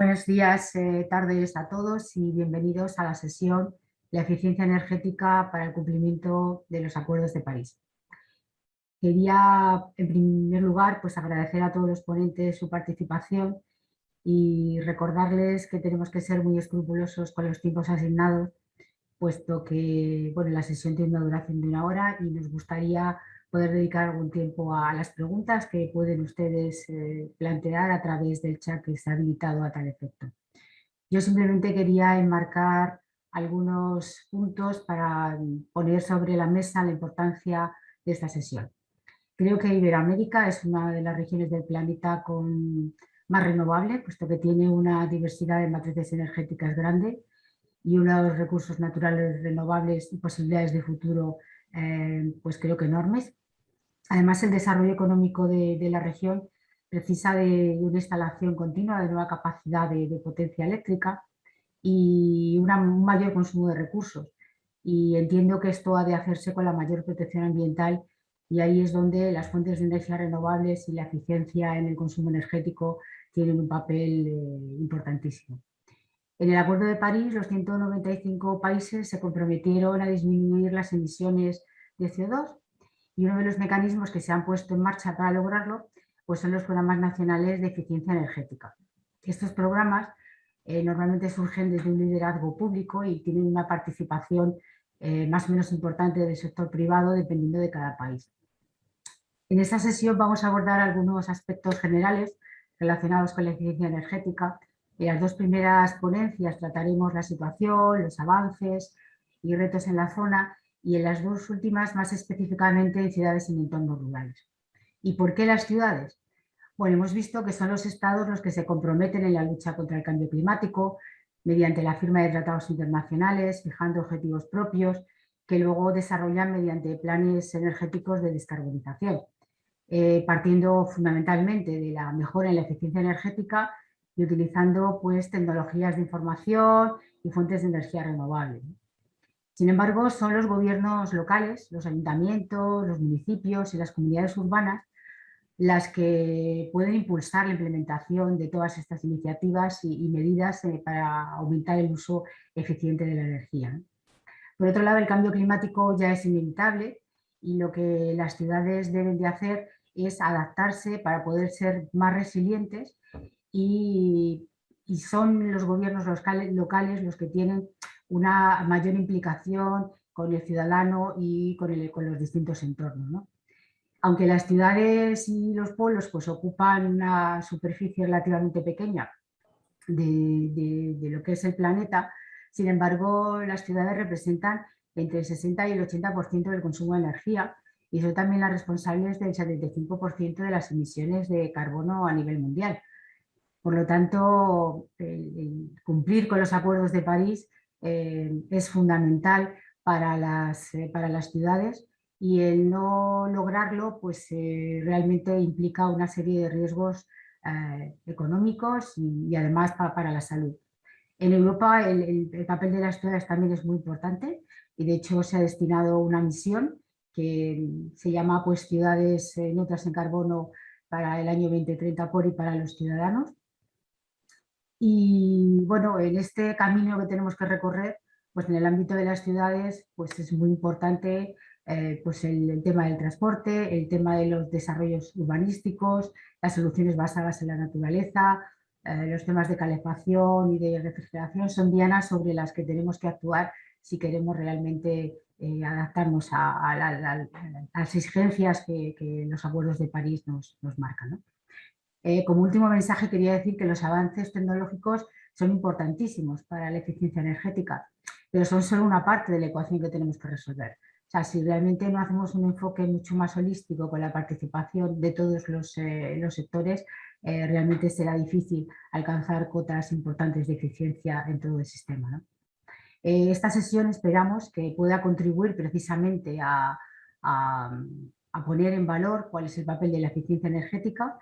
Buenos días, eh, tardes a todos y bienvenidos a la sesión La eficiencia energética para el cumplimiento de los acuerdos de París. Quería, en primer lugar, pues agradecer a todos los ponentes su participación y recordarles que tenemos que ser muy escrupulosos con los tiempos asignados, puesto que bueno, la sesión tiene una duración de una hora y nos gustaría poder dedicar algún tiempo a las preguntas que pueden ustedes eh, plantear a través del chat que está habilitado a tal efecto. Yo simplemente quería enmarcar algunos puntos para poner sobre la mesa la importancia de esta sesión. Creo que Iberoamérica es una de las regiones del planeta con más renovable, puesto que tiene una diversidad de matrices energéticas grande y unos recursos naturales renovables y posibilidades de futuro eh, pues creo que enormes. Además, el desarrollo económico de, la región precisa de una instalación continua de nueva capacidad de, potencia eléctrica y un mayor consumo de recursos. Y entiendo que esto ha de hacerse con la mayor protección ambiental y ahí es donde las fuentes de energía renovables y la eficiencia en el consumo energético tienen un papel eh, importantísimo. En el Acuerdo de París, los 195 países se comprometieron a disminuir las emisiones de CO2 y uno de los mecanismos que se han puesto en marcha para lograrlo pues son los programas nacionales de eficiencia energética. Estos programas eh, normalmente surgen desde un liderazgo público y tienen una participación eh, más o menos importante del sector privado dependiendo de cada país. En esta sesión vamos a abordar algunos aspectos generales relacionados con la eficiencia energética. En las dos primeras ponencias trataremos la situación, los avances y retos en la zona y en las dos últimas más específicamente en ciudades y en entornos rurales. ¿Y por qué las ciudades? Bueno, hemos visto que son los estados los que se comprometen en la lucha contra el cambio climático mediante la firma de tratados internacionales, fijando objetivos propios que luego desarrollan mediante planes energéticos de descarbonización, eh, partiendo fundamentalmente de la mejora en la eficiencia energética y utilizando pues, tecnologías de información y fuentes de energía renovable. Sin embargo, son los gobiernos locales, los ayuntamientos, los municipios y las comunidades urbanas las que pueden impulsar la implementación de todas estas iniciativas y, medidas eh, para aumentar el uso eficiente de la energía. Por otro lado, el cambio climático ya es inevitable y lo que las ciudades deben de hacer es adaptarse para poder ser más resilientes y, y son los gobiernos locales los que tienen una mayor implicación con el ciudadano y con, los distintos entornos. Aunque las ciudades y los pueblos pues, ocupan una superficie relativamente pequeña de, lo que es el planeta, sin embargo las ciudades representan entre el 60 y el 80% del consumo de energía y son también las responsables del 75% de las emisiones de carbono a nivel mundial. Por lo tanto, cumplir con los acuerdos de París eh, es fundamental para las, eh, para las ciudades y el no lograrlo pues, eh, realmente implica una serie de riesgos económicos y, además para la salud. En Europa el, el, papel de las ciudades también es muy importante y de hecho se ha destinado una misión que se llama pues, Ciudades neutras en carbono para el año 2030 por y para los ciudadanos y bueno, en este camino que tenemos que recorrer, pues en el ámbito de las ciudades, pues es muy importante eh, pues el, tema del transporte, el tema de los desarrollos urbanísticos, las soluciones basadas en la naturaleza, eh, los temas de calefacción y de refrigeración son dianas sobre las que tenemos que actuar si queremos realmente eh, adaptarnos a, las exigencias que, los acuerdos de París nos, nos marcan. Eh, como último mensaje quería decir que los avances tecnológicos son importantísimos para la eficiencia energética, pero son solo una parte de la ecuación que tenemos que resolver. O sea, si realmente no hacemos un enfoque mucho más holístico con la participación de todos los, eh, sectores, eh, realmente será difícil alcanzar cotas importantes de eficiencia en todo el sistema. esta sesión esperamos que pueda contribuir precisamente a poner en valor cuál es el papel de la eficiencia energética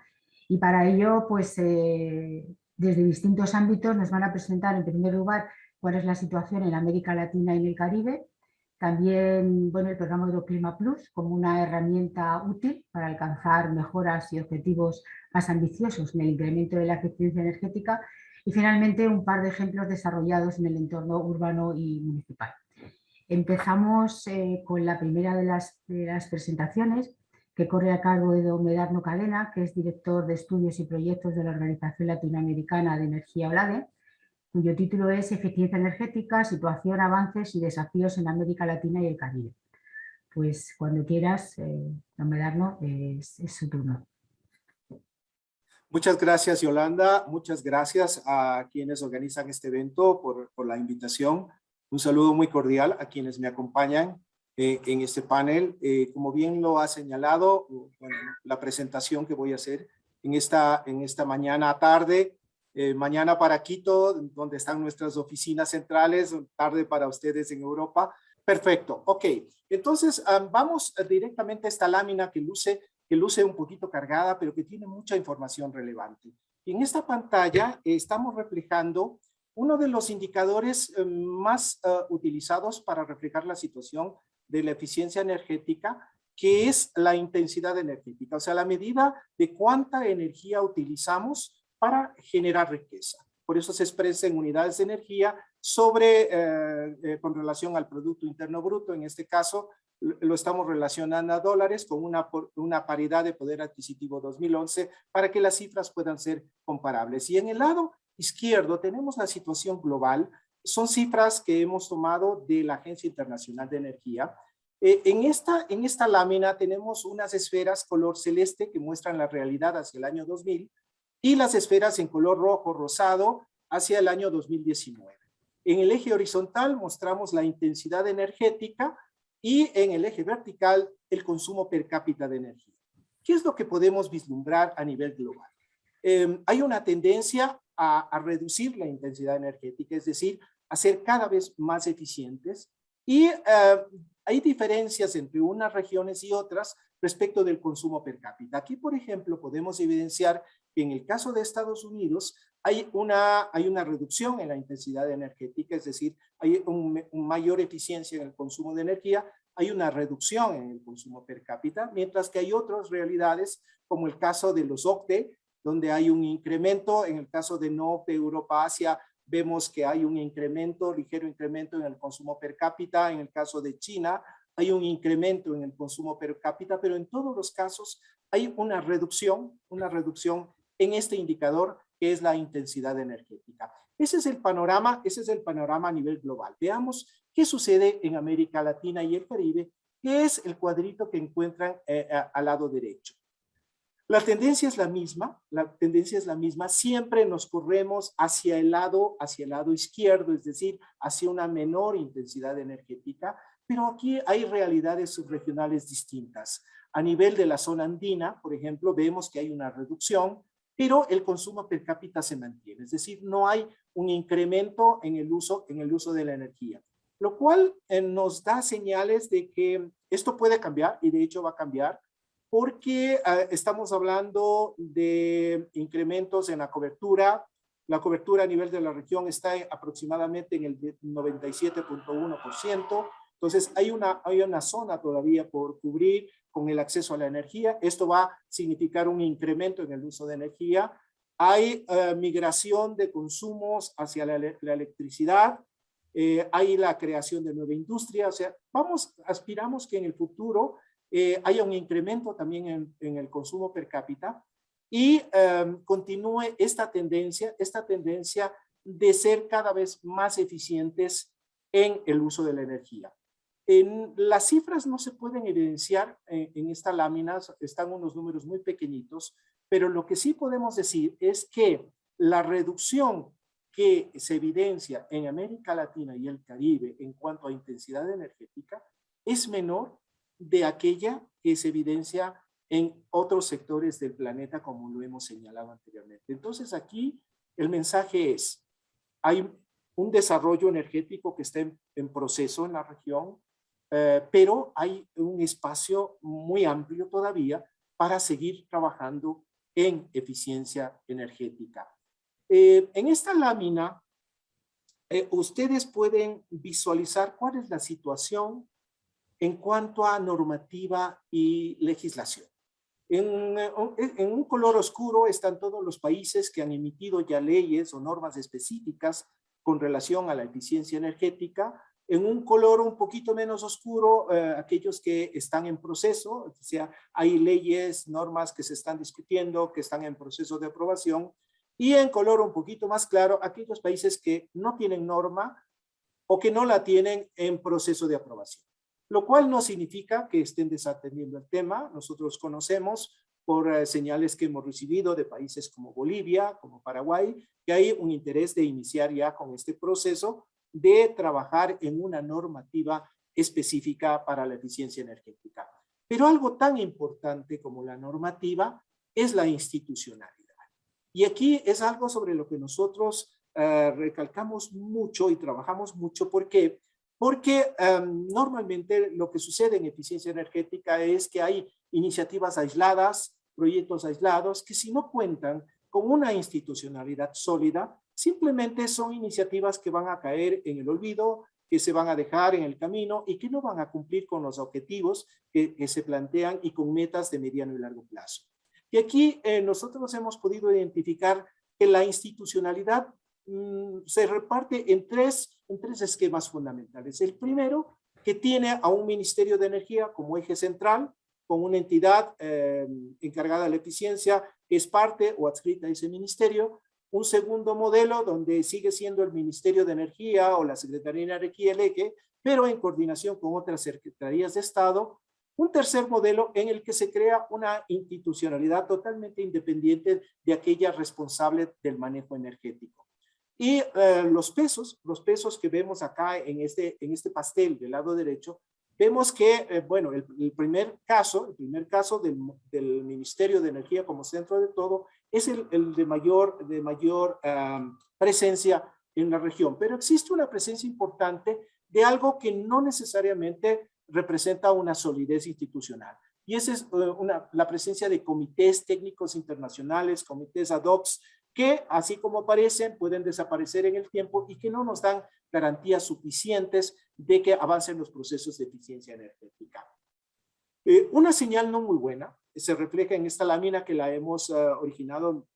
y para ello, pues eh, desde distintos ámbitos nos van a presentar en primer lugar cuál es la situación en América Latina y en el Caribe, también bueno, el programa Euroclima Plus como una herramienta útil para alcanzar mejoras y objetivos más ambiciosos en el incremento de la eficiencia energética Y finalmente un par de ejemplos desarrollados en el entorno urbano y municipal. Empezamos eh, con la primera de las, de las, presentaciones que corre a cargo de don Medarno Cadena, que es director de estudios y proyectos de la Organización Latinoamericana de Energía OLADE, cuyo título es Eficiencia energética, situación, avances y desafíos en América Latina y el Caribe. Pues cuando quieras, eh, don Medarno, es su turno. Muchas gracias, Yolanda. Muchas gracias a quienes organizan este evento por la invitación. Un saludo muy cordial a quienes me acompañan eh, en este panel. Eh, como bien lo ha señalado, bueno, la presentación que voy a hacer en esta, en esta mañana tarde, eh, mañana para Quito, donde están nuestras oficinas centrales, tarde para ustedes en Europa. Perfecto, ok. Entonces, vamos directamente a esta lámina que luce que luce un poquito cargada, pero que tiene mucha información relevante. Y en esta pantalla estamos reflejando uno de los indicadores eh, más eh, utilizados para reflejar la situación de la eficiencia energética, que es la intensidad energética, o sea, la medida de cuánta energía utilizamos para generar riqueza. Por eso se expresa en unidades de energía sobre, eh, con relación al Producto Interno Bruto, en este caso, lo estamos relacionando a dólares con una, una paridad de poder adquisitivo 2011 para que las cifras puedan ser comparables. Y en el lado izquierdo tenemos la situación global. Son cifras que hemos tomado de la Agencia Internacional de Energía. Eh, en, esta, en esta lámina tenemos unas esferas color celeste que muestran la realidad hacia el año 2000 y las esferas en color rojo rosado hacia el año 2019. En el eje horizontal mostramos la intensidad energética y en el eje vertical el consumo per cápita de energía. ¿Qué es lo que podemos vislumbrar a nivel global? Em, hay una tendencia a, reducir la intensidad energética, es decir, a ser cada vez más eficientes y eh, hay diferencias entre unas regiones y otras respecto del consumo per cápita. Aquí, por ejemplo, podemos evidenciar que en el caso de Estados Unidos hay una, hay una reducción en la intensidad energética, es decir, hay una un mayor eficiencia en el consumo de energía, hay una reducción en el consumo per cápita, mientras que hay otras realidades, como el caso de los OCDE, donde hay un incremento, en el caso de no de Europa, Asia, vemos que hay un incremento, ligero incremento en el consumo per cápita, en el caso de China, hay un incremento en el consumo per cápita, pero en todos los casos hay una reducción, una reducción en este indicador que es la intensidad energética. Ese es el panorama, ese es el panorama a nivel global. Veamos qué sucede en América Latina y el Caribe, que es el cuadrito que encuentran eh, al lado derecho. La tendencia es la misma, la tendencia es la misma, siempre nos corremos hacia el lado, hacia el lado izquierdo, es decir, hacia una menor intensidad energética, pero aquí hay realidades subregionales distintas. A nivel de la zona andina, por ejemplo, vemos que hay una reducción, pero el consumo per cápita se mantiene, es decir, no hay un incremento en el uso, en el uso de la energía, lo cual eh, nos da señales de que esto puede cambiar y de hecho va a cambiar porque ah, estamos hablando de incrementos en la cobertura. La cobertura a nivel de la región está aproximadamente en el 97.1%. Entonces hay una, hay una zona todavía por cubrir con el acceso a la energía. Esto va a significar un incremento en el uso de energía. Hay eh, migración de consumos hacia la, electricidad. Eh, hay la creación de nueva industria. O sea, vamos, aspiramos que en el futuro eh, haya un incremento también en, el consumo per cápita y em, continúe esta tendencia, esta tendencia de ser cada vez más eficientes en el uso de la energía. En, las cifras no se pueden evidenciar en, en esta lámina, están unos números muy pequeñitos, pero lo que sí podemos decir es que la reducción que se evidencia en América Latina y el Caribe en cuanto a intensidad energética es menor de aquella que se evidencia en otros sectores del planeta como lo hemos señalado anteriormente. Entonces aquí el mensaje es, hay un desarrollo energético que está en, proceso en la región, eh, pero hay un espacio muy amplio todavía para seguir trabajando en eficiencia energética. Eh, en esta lámina, eh, ustedes pueden visualizar cuál es la situación en cuanto a normativa y legislación. En, en, un color oscuro están todos los países que han emitido ya leyes o normas específicas con relación a la eficiencia energética. En un color un poquito menos oscuro, eh, aquellos que están en proceso, o sea, hay leyes, normas que se están discutiendo, que están en proceso de aprobación. Y en color un poquito más claro, aquellos países que no tienen norma o que no la tienen en proceso de aprobación lo cual no significa que estén desatendiendo el tema. Nosotros conocemos por eh, señales que hemos recibido de países como Bolivia, como Paraguay, que hay un interés de iniciar ya con este proceso de trabajar en una normativa específica para la eficiencia energética. Pero algo tan importante como la normativa es la institucionalidad. Y aquí es algo sobre lo que nosotros eh, recalcamos mucho y trabajamos mucho porque porque em, normalmente lo que sucede en eficiencia energética es que hay iniciativas aisladas, proyectos aislados, que si no cuentan con una institucionalidad sólida, simplemente son iniciativas que van a caer en el olvido, que se van a dejar en el camino y que no van a cumplir con los objetivos que, se plantean y con metas de mediano y largo plazo. Y aquí eh, nosotros hemos podido identificar que la institucionalidad Mm, se reparte en tres, en tres esquemas fundamentales. El primero, que tiene a un Ministerio de Energía como eje central, con una entidad eh, encargada de la eficiencia, que es parte o adscrita a ese ministerio. Un segundo modelo donde sigue siendo el Ministerio de Energía o la Secretaría de Energía el pero en coordinación con otras secretarías de Estado. Un tercer modelo en el que se crea una institucionalidad totalmente independiente de aquella responsable del manejo energético. Y eh, los pesos, los pesos que vemos acá en este, en este pastel del lado derecho, vemos que, eh, bueno, el, primer caso, el primer caso del, del, Ministerio de Energía como centro de todo, es el, el de mayor, de mayor presencia en la región. Pero existe una presencia importante de algo que no necesariamente representa una solidez institucional. Y esa es eh, una, la presencia de comités técnicos internacionales, comités ad hoc, que así como aparecen pueden desaparecer en el tiempo y que no nos dan garantías suficientes de que avancen los procesos de eficiencia energética. Eh, una señal no muy buena se refleja en esta lámina que la hemos uh, originado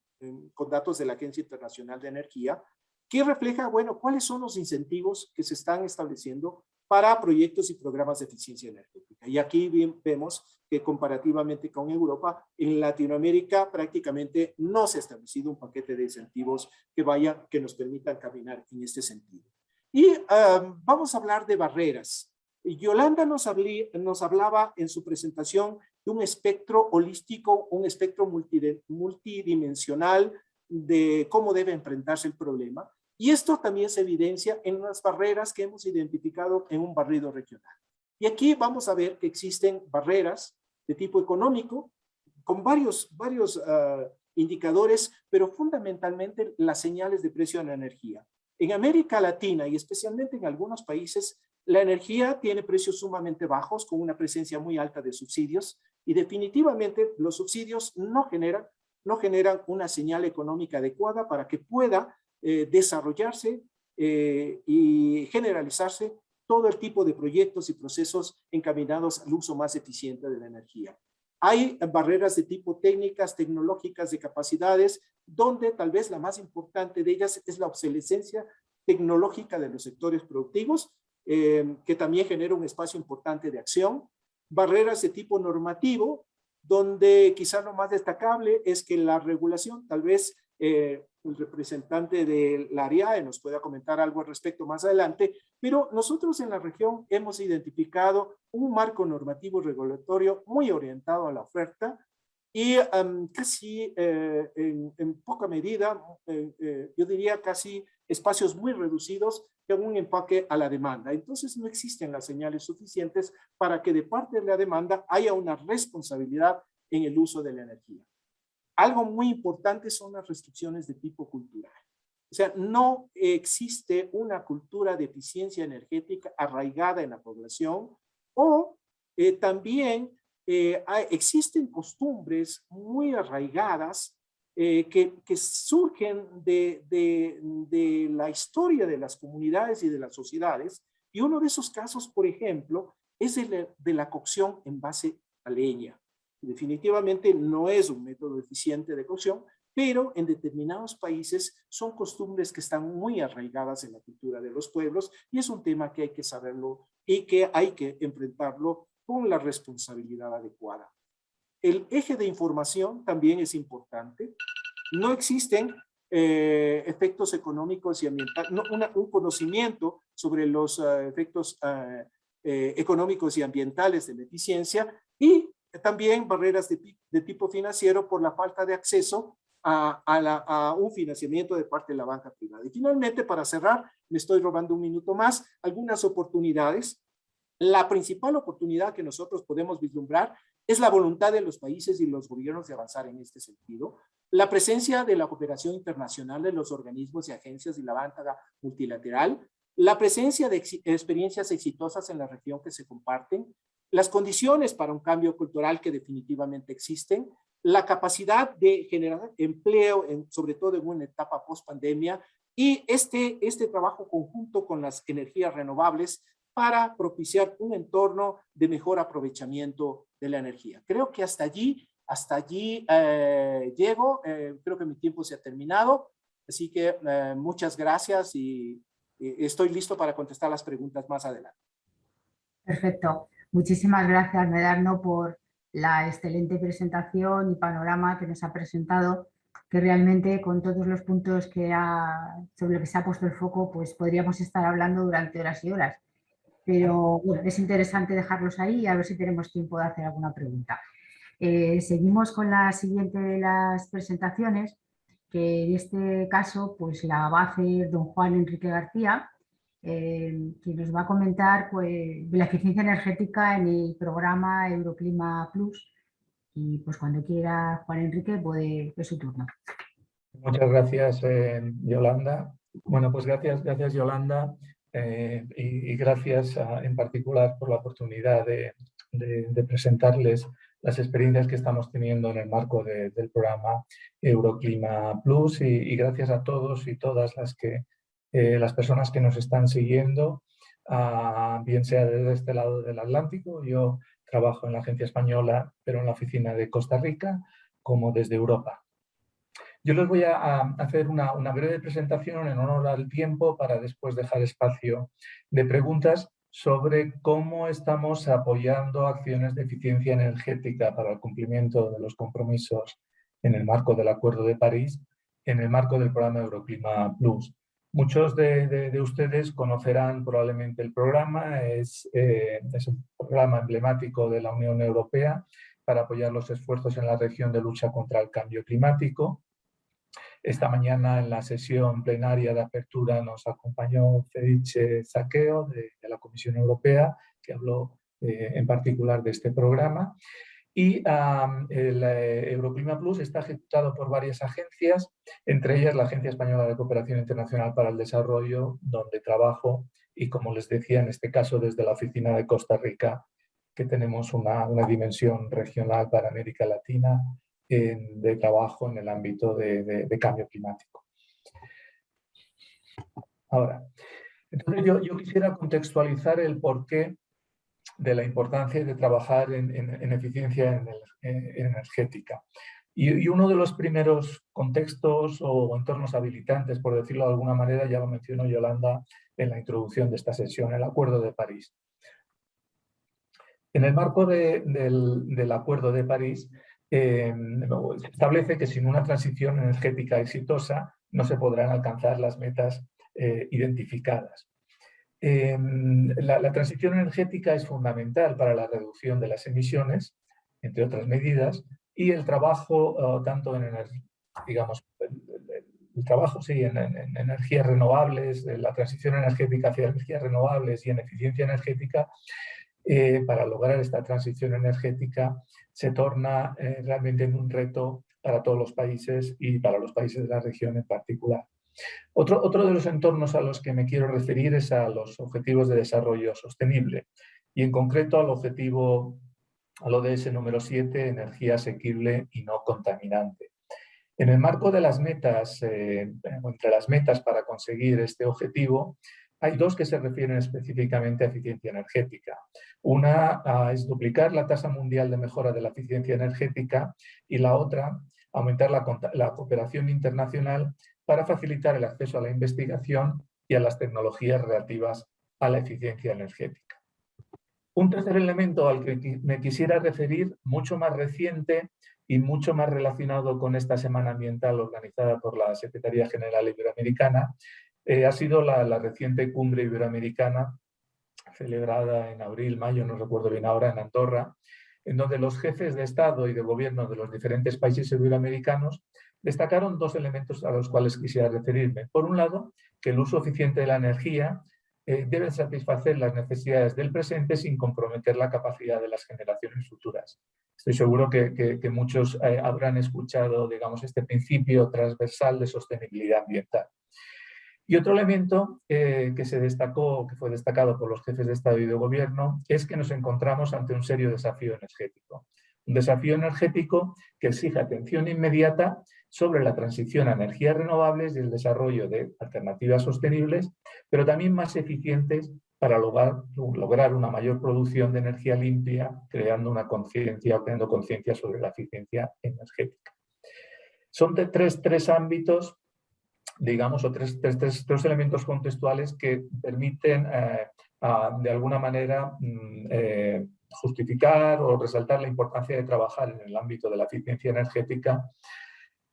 con datos de la Agencia Internacional de Energía, que refleja, bueno, cuáles son los incentivos que se están estableciendo para proyectos y programas de eficiencia energética. Y aquí vemos que comparativamente con Europa, en Latinoamérica prácticamente no se ha establecido un paquete de incentivos que vaya, que nos permitan caminar en este sentido. Y vamos a hablar de barreras. Yolanda nos, nos hablaba en su presentación de un espectro holístico, un espectro multidimensional de cómo debe enfrentarse el problema. Y esto también se evidencia en las barreras que hemos identificado en un barrido regional. Y aquí vamos a ver que existen barreras de tipo económico con varios, varios ah, indicadores, pero fundamentalmente las señales de precio de la energía. En América Latina y especialmente en algunos países, la energía tiene precios sumamente bajos con una presencia muy alta de subsidios y definitivamente los subsidios no generan, no generan una señal económica adecuada para que pueda eh, desarrollarse eh, y generalizarse todo el tipo de proyectos y procesos encaminados al uso más eficiente de la energía. Hay barreras de tipo técnicas, tecnológicas, de capacidades, donde tal vez la más importante de ellas es la obsolescencia tecnológica de los sectores productivos, eh, que también genera un espacio importante de acción. Barreras de tipo normativo, donde quizá lo más destacable es que la regulación tal vez eh, el representante del área nos pueda comentar algo al respecto más adelante, pero nosotros en la región hemos identificado un marco normativo regulatorio muy orientado a la oferta y casi eh, en, poca medida, eh, yo diría casi espacios muy reducidos con un empaque a la demanda. Entonces no existen las señales suficientes para que de parte de la demanda haya una responsabilidad en el uso de la energía. Algo muy importante son las restricciones de tipo cultural. O sea, no existe una cultura de eficiencia energética arraigada en la población o eh, también eh, existen costumbres muy arraigadas eh, que, surgen de, la historia de las comunidades y de las sociedades. Y uno de esos casos, por ejemplo, es de la cocción en base a leña. Definitivamente no es un método eficiente de cocción, pero en determinados países son costumbres que están muy arraigadas en la cultura de los pueblos y es un tema que hay que saberlo y que hay que enfrentarlo con la responsabilidad adecuada. El eje de información también es importante. No existen eh, efectos económicos y ambientales, no, un conocimiento sobre los eh, efectos eh, económicos y ambientales de la eficiencia y también barreras de, tipo financiero por la falta de acceso a, a, un financiamiento de parte de la banca privada. Y finalmente, para cerrar, me estoy robando un minuto más, algunas oportunidades. La principal oportunidad que nosotros podemos vislumbrar es la voluntad de los países y los gobiernos de avanzar en este sentido. La presencia de la cooperación internacional de los organismos y agencias y la banca multilateral, la presencia de experiencias exitosas en la región que se comparten, las condiciones para un cambio cultural que definitivamente existen, la capacidad de generar empleo, en, sobre todo en una etapa post-pandemia, y este, este trabajo conjunto con las energías renovables para propiciar un entorno de mejor aprovechamiento de la energía. Creo que hasta allí hasta allí eh, llego, eh, creo que mi tiempo se ha terminado, así que eh, muchas gracias y, estoy listo para contestar las preguntas más adelante. Perfecto. Muchísimas gracias, Medarno, por la excelente presentación y panorama que nos ha presentado, que realmente con todos los puntos sobre los que se ha puesto el foco, pues podríamos estar hablando durante horas y horas. Pero es interesante dejarlos ahí y a ver si tenemos tiempo de hacer alguna pregunta. Eh, seguimos con la siguiente de las presentaciones, que en este caso pues, la va a hacer don Juan Enrique García, eh, que nos va a comentar pues, la eficiencia energética en el programa Euroclima Plus. Y pues cuando quiera Juan Enrique, puede, es su turno. Muchas gracias, eh, Yolanda. Bueno, pues gracias, gracias Yolanda, y, gracias en particular por la oportunidad de, de presentarles las experiencias que estamos teniendo en el marco del programa Euroclima Plus y, gracias a todos y todas las, que, eh, las personas que nos están siguiendo, bien sea desde este lado del Atlántico, yo trabajo en la agencia española, pero en la oficina de Costa Rica, como desde Europa. Yo les voy a, hacer una, una breve presentación en honor al tiempo para después dejar espacio de preguntas sobre cómo estamos apoyando acciones de eficiencia energética para el cumplimiento de los compromisos en el marco del Acuerdo de París, en el marco del programa Euroclima Plus. Muchos de, ustedes conocerán probablemente el programa, es, eh, es un programa emblemático de la Unión Europea para apoyar los esfuerzos en la región de lucha contra el cambio climático. Esta mañana en la sesión plenaria de apertura nos acompañó Felice Saqueo de, la Comisión Europea, que habló eh, en particular de este programa. Y el eh, Euroclima Plus está ejecutado por varias agencias, entre ellas la Agencia Española de Cooperación Internacional para el Desarrollo, donde trabajo, y como les decía, en este caso desde la oficina de Costa Rica, que tenemos una, una dimensión regional para América Latina de trabajo en el ámbito de, cambio climático. Ahora, entonces yo, quisiera contextualizar el porqué de la importancia de trabajar en, eficiencia energética. Y, uno de los primeros contextos o entornos habilitantes, por decirlo de alguna manera, ya lo mencionó Yolanda en la introducción de esta sesión, el Acuerdo de París. En el marco del, del Acuerdo de París, eh, establece que sin una transición energética exitosa no se podrán alcanzar las metas eh, identificadas. Em, la, transición energética es fundamental para la reducción de las emisiones, entre otras medidas, y el trabajo, oh, tanto en, digamos, el, trabajo sí, en, energías renovables, la transición energética hacia energías renovables y en eficiencia energética, eh, para lograr esta transición energética se torna eh, realmente un reto para todos los países y para los países de la región en particular. Otro, otro de los entornos a los que me quiero referir es a los objetivos de desarrollo sostenible y en concreto al objetivo, al ODS número 7, energía asequible y no contaminante. En el marco de las metas, eh, entre las metas para conseguir este objetivo, hay dos que se refieren específicamente a eficiencia energética. Una ah, es duplicar la tasa mundial de mejora de la eficiencia energética y la otra, aumentar la, cooperación internacional para facilitar el acceso a la investigación y a las tecnologías relativas a la eficiencia energética. Un tercer elemento al que me quisiera referir, mucho más reciente y mucho más relacionado con esta Semana Ambiental organizada por la Secretaría General Iberoamericana, eh, ha sido la, reciente cumbre iberoamericana celebrada en abril, mayo, no recuerdo bien ahora, en Andorra, en donde los jefes de Estado y de Gobierno de los diferentes países iberoamericanos destacaron dos elementos a los cuales quisiera referirme. Por un lado, que el uso eficiente de la energía eh, debe satisfacer las necesidades del presente sin comprometer la capacidad de las generaciones futuras. Estoy seguro que, muchos eh, habrán escuchado digamos, este principio transversal de sostenibilidad ambiental. Y otro elemento eh, que se destacó, que fue destacado por los jefes de Estado y de Gobierno, es que nos encontramos ante un serio desafío energético. Un desafío energético que exige atención inmediata sobre la transición a energías renovables y el desarrollo de alternativas sostenibles, pero también más eficientes para lograr, una mayor producción de energía limpia, creando una conciencia, creando conciencia sobre la eficiencia energética. Son de tres, tres ámbitos digamos, o tres, tres, elementos contextuales que permiten eh, de alguna manera mm, eh, justificar o resaltar la importancia de trabajar en el ámbito de la eficiencia energética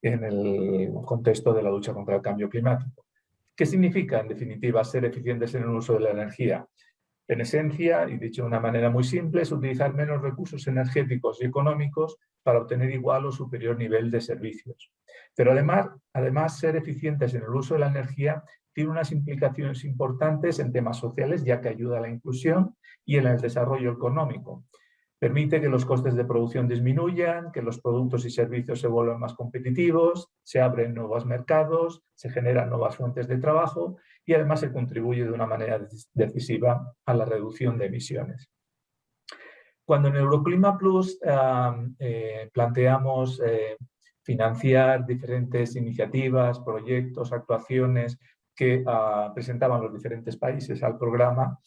en el contexto de la lucha contra el cambio climático. ¿Qué significa, en definitiva, ser eficientes en el uso de la energía? En esencia, y dicho de una manera muy simple, es utilizar menos recursos energéticos y económicos para obtener igual o superior nivel de servicios. Pero además, además, ser eficientes en el uso de la energía tiene unas implicaciones importantes en temas sociales, ya que ayuda a la inclusión y en el desarrollo económico. Permite que los costes de producción disminuyan, que los productos y servicios se vuelvan más competitivos, se abren nuevos mercados, se generan nuevas fuentes de trabajo y además se contribuye de una manera decisiva a la reducción de emisiones. Cuando en Euroclima Plus eh, planteamos eh, financiar diferentes iniciativas, proyectos, actuaciones que ah, presentaban los diferentes países al programa,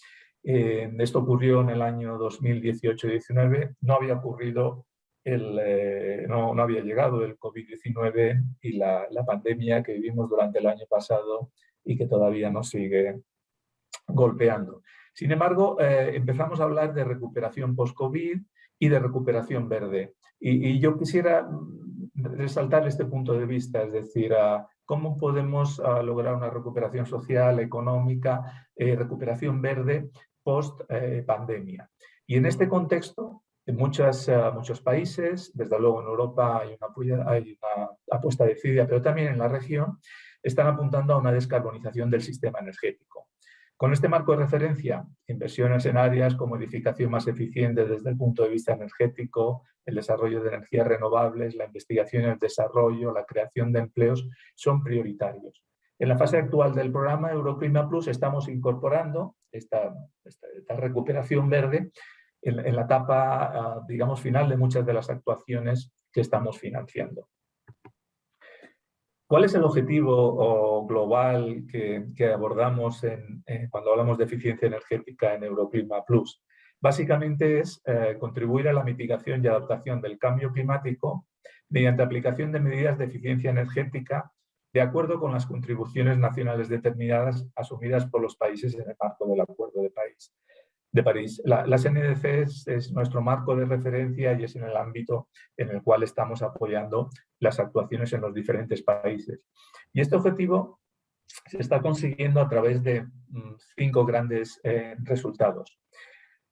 eh, esto ocurrió en el año 2018-19, no había ocurrido, el, no, no, había llegado el COVID-19 y la, la pandemia que vivimos durante el año pasado y que todavía nos sigue golpeando. Sin embargo, eh, empezamos a hablar de recuperación post-COVID y de recuperación verde. Y, yo quisiera resaltar este punto de vista, es decir, cómo podemos lograr una recuperación social, económica, eh, recuperación verde post-pandemia. Eh, y en este contexto, en muchas, muchos países, desde luego en Europa hay una, hay una apuesta decidida, pero también en la región, están apuntando a una descarbonización del sistema energético. Con este marco de referencia, inversiones en áreas como edificación más eficiente desde el punto de vista energético, el desarrollo de energías renovables, la investigación y el desarrollo, la creación de empleos, son prioritarios. En la fase actual del programa Euroclima Plus estamos incorporando esta, recuperación verde en, la etapa, ah, digamos, final de muchas de las actuaciones que estamos financiando. ¿Cuál es el objetivo global que, abordamos cuando hablamos de eficiencia energética en Euroclima Plus? Básicamente es eh, contribuir a la mitigación y adaptación del cambio climático mediante aplicación de medidas de eficiencia energética de acuerdo con las contribuciones nacionales determinadas asumidas por los países en el marco del Acuerdo de París. La, las NDC es, nuestro marco de referencia y es en el ámbito en el cual estamos apoyando las actuaciones en los diferentes países. Y este objetivo se está consiguiendo a través de mm, cinco grandes eh, resultados.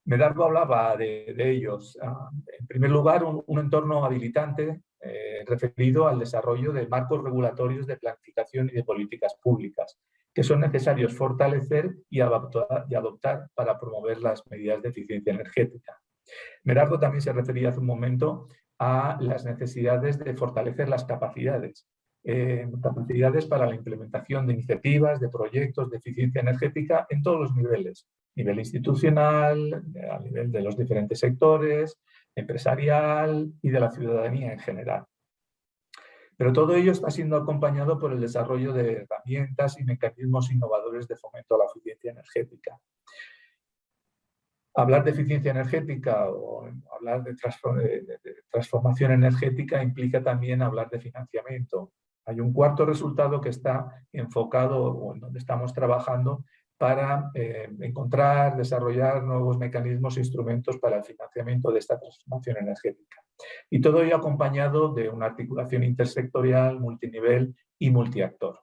Medardo hablaba de, ellos. Ah, en primer lugar, un, entorno habilitante eh, referido al desarrollo de marcos regulatorios de planificación y de políticas públicas, que son necesarios fortalecer y adoptar, para promover las medidas de eficiencia energética. Merardo también se refería hace un momento a las necesidades de fortalecer las capacidades, eh, capacidades para la implementación de iniciativas, de proyectos de eficiencia energética en todos los niveles, nivel institucional, a nivel de los diferentes sectores, empresarial y de la ciudadanía en general. Pero todo ello está siendo acompañado por el desarrollo de herramientas y mecanismos innovadores de fomento a la eficiencia energética. Hablar de eficiencia energética o hablar de, transformación energética implica también hablar de financiamiento. Hay un cuarto resultado que está enfocado o en donde estamos trabajando para eh, encontrar, desarrollar nuevos mecanismos e instrumentos para el financiamiento de esta transformación energética. Y todo ello acompañado de una articulación intersectorial, multinivel y multiactor.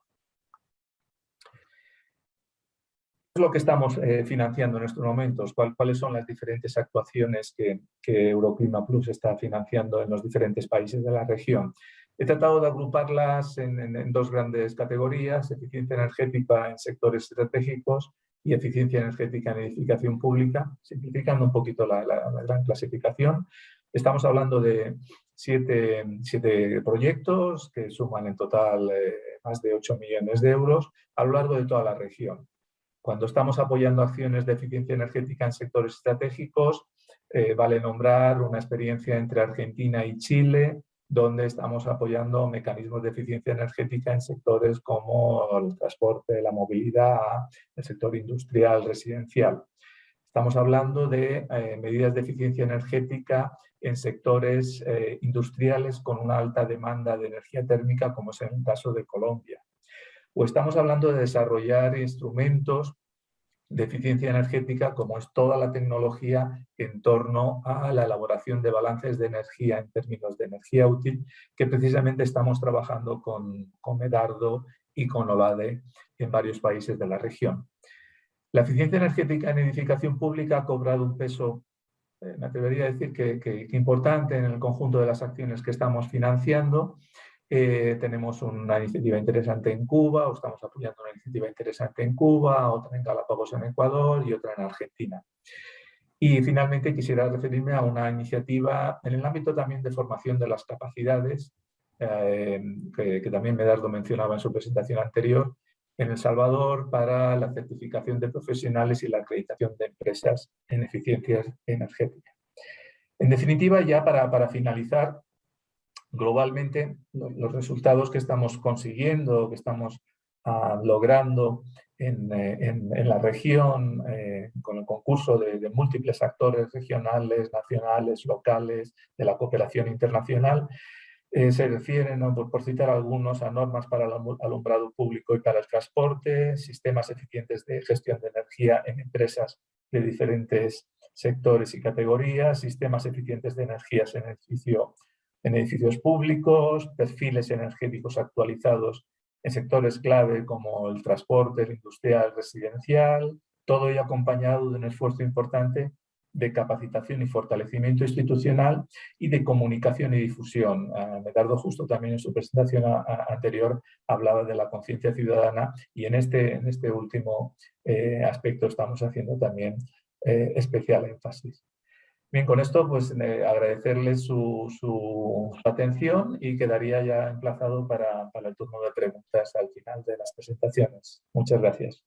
¿Qué es lo que estamos eh, financiando en estos momentos? ¿Cuáles son las diferentes actuaciones que, que Euroclima Plus está financiando en los diferentes países de la región? He tratado de agruparlas en, dos grandes categorías, eficiencia energética en sectores estratégicos y eficiencia energética en edificación pública, simplificando un poquito la, gran clasificación. Estamos hablando de siete, proyectos que suman en total eh, más de 8 millones de euros a lo largo de toda la región. Cuando estamos apoyando acciones de eficiencia energética en sectores estratégicos, eh, vale nombrar una experiencia entre Argentina y Chile, donde estamos apoyando mecanismos de eficiencia energética en sectores como el transporte, la movilidad, el sector industrial, residencial. Estamos hablando de eh, medidas de eficiencia energética en sectores eh, industriales con una alta demanda de energía térmica, como es el caso de Colombia. O estamos hablando de desarrollar instrumentos de eficiencia energética como es toda la tecnología en torno a la elaboración de balances de energía en términos de energía útil que precisamente estamos trabajando con, con Medardo y con OLADE en varios países de la región. La eficiencia energética en edificación pública ha cobrado un peso, eh, me atrevería a decir que importante en el conjunto de las acciones que estamos financiando eh, tenemos una iniciativa interesante en Cuba, o estamos apoyando una iniciativa interesante en Cuba, otra en Galápagos en Ecuador y otra en Argentina. Y finalmente quisiera referirme a una iniciativa en el ámbito también de formación de las capacidades, eh, que, que, también Medardo mencionaba en su presentación anterior, en El Salvador para la certificación de profesionales y la acreditación de empresas en eficiencias energéticas. En definitiva, ya para, para finalizar, globalmente los resultados que estamos consiguiendo, que estamos ah, logrando en, eh, la región eh, con el concurso de, múltiples actores regionales, nacionales, locales, de la cooperación internacional, eh, se refieren, por, citar algunos, a normas para el alumbrado público y para el transporte, sistemas eficientes de gestión de energía en empresas de diferentes sectores y categorías, sistemas eficientes de energías en edificio en edificios públicos, perfiles energéticos actualizados en sectores clave como el transporte, el industrial, residencial, todo ello acompañado de un esfuerzo importante de capacitación y fortalecimiento institucional y de comunicación y difusión. Uh, Medardo justo también en su presentación anterior hablaba de la conciencia ciudadana y en este, en este último eh, aspecto estamos haciendo también eh, especial énfasis. Bien, con esto pues agradecerles su, su, atención y quedaría ya emplazado para, para, el turno de preguntas al final de las presentaciones. Muchas gracias.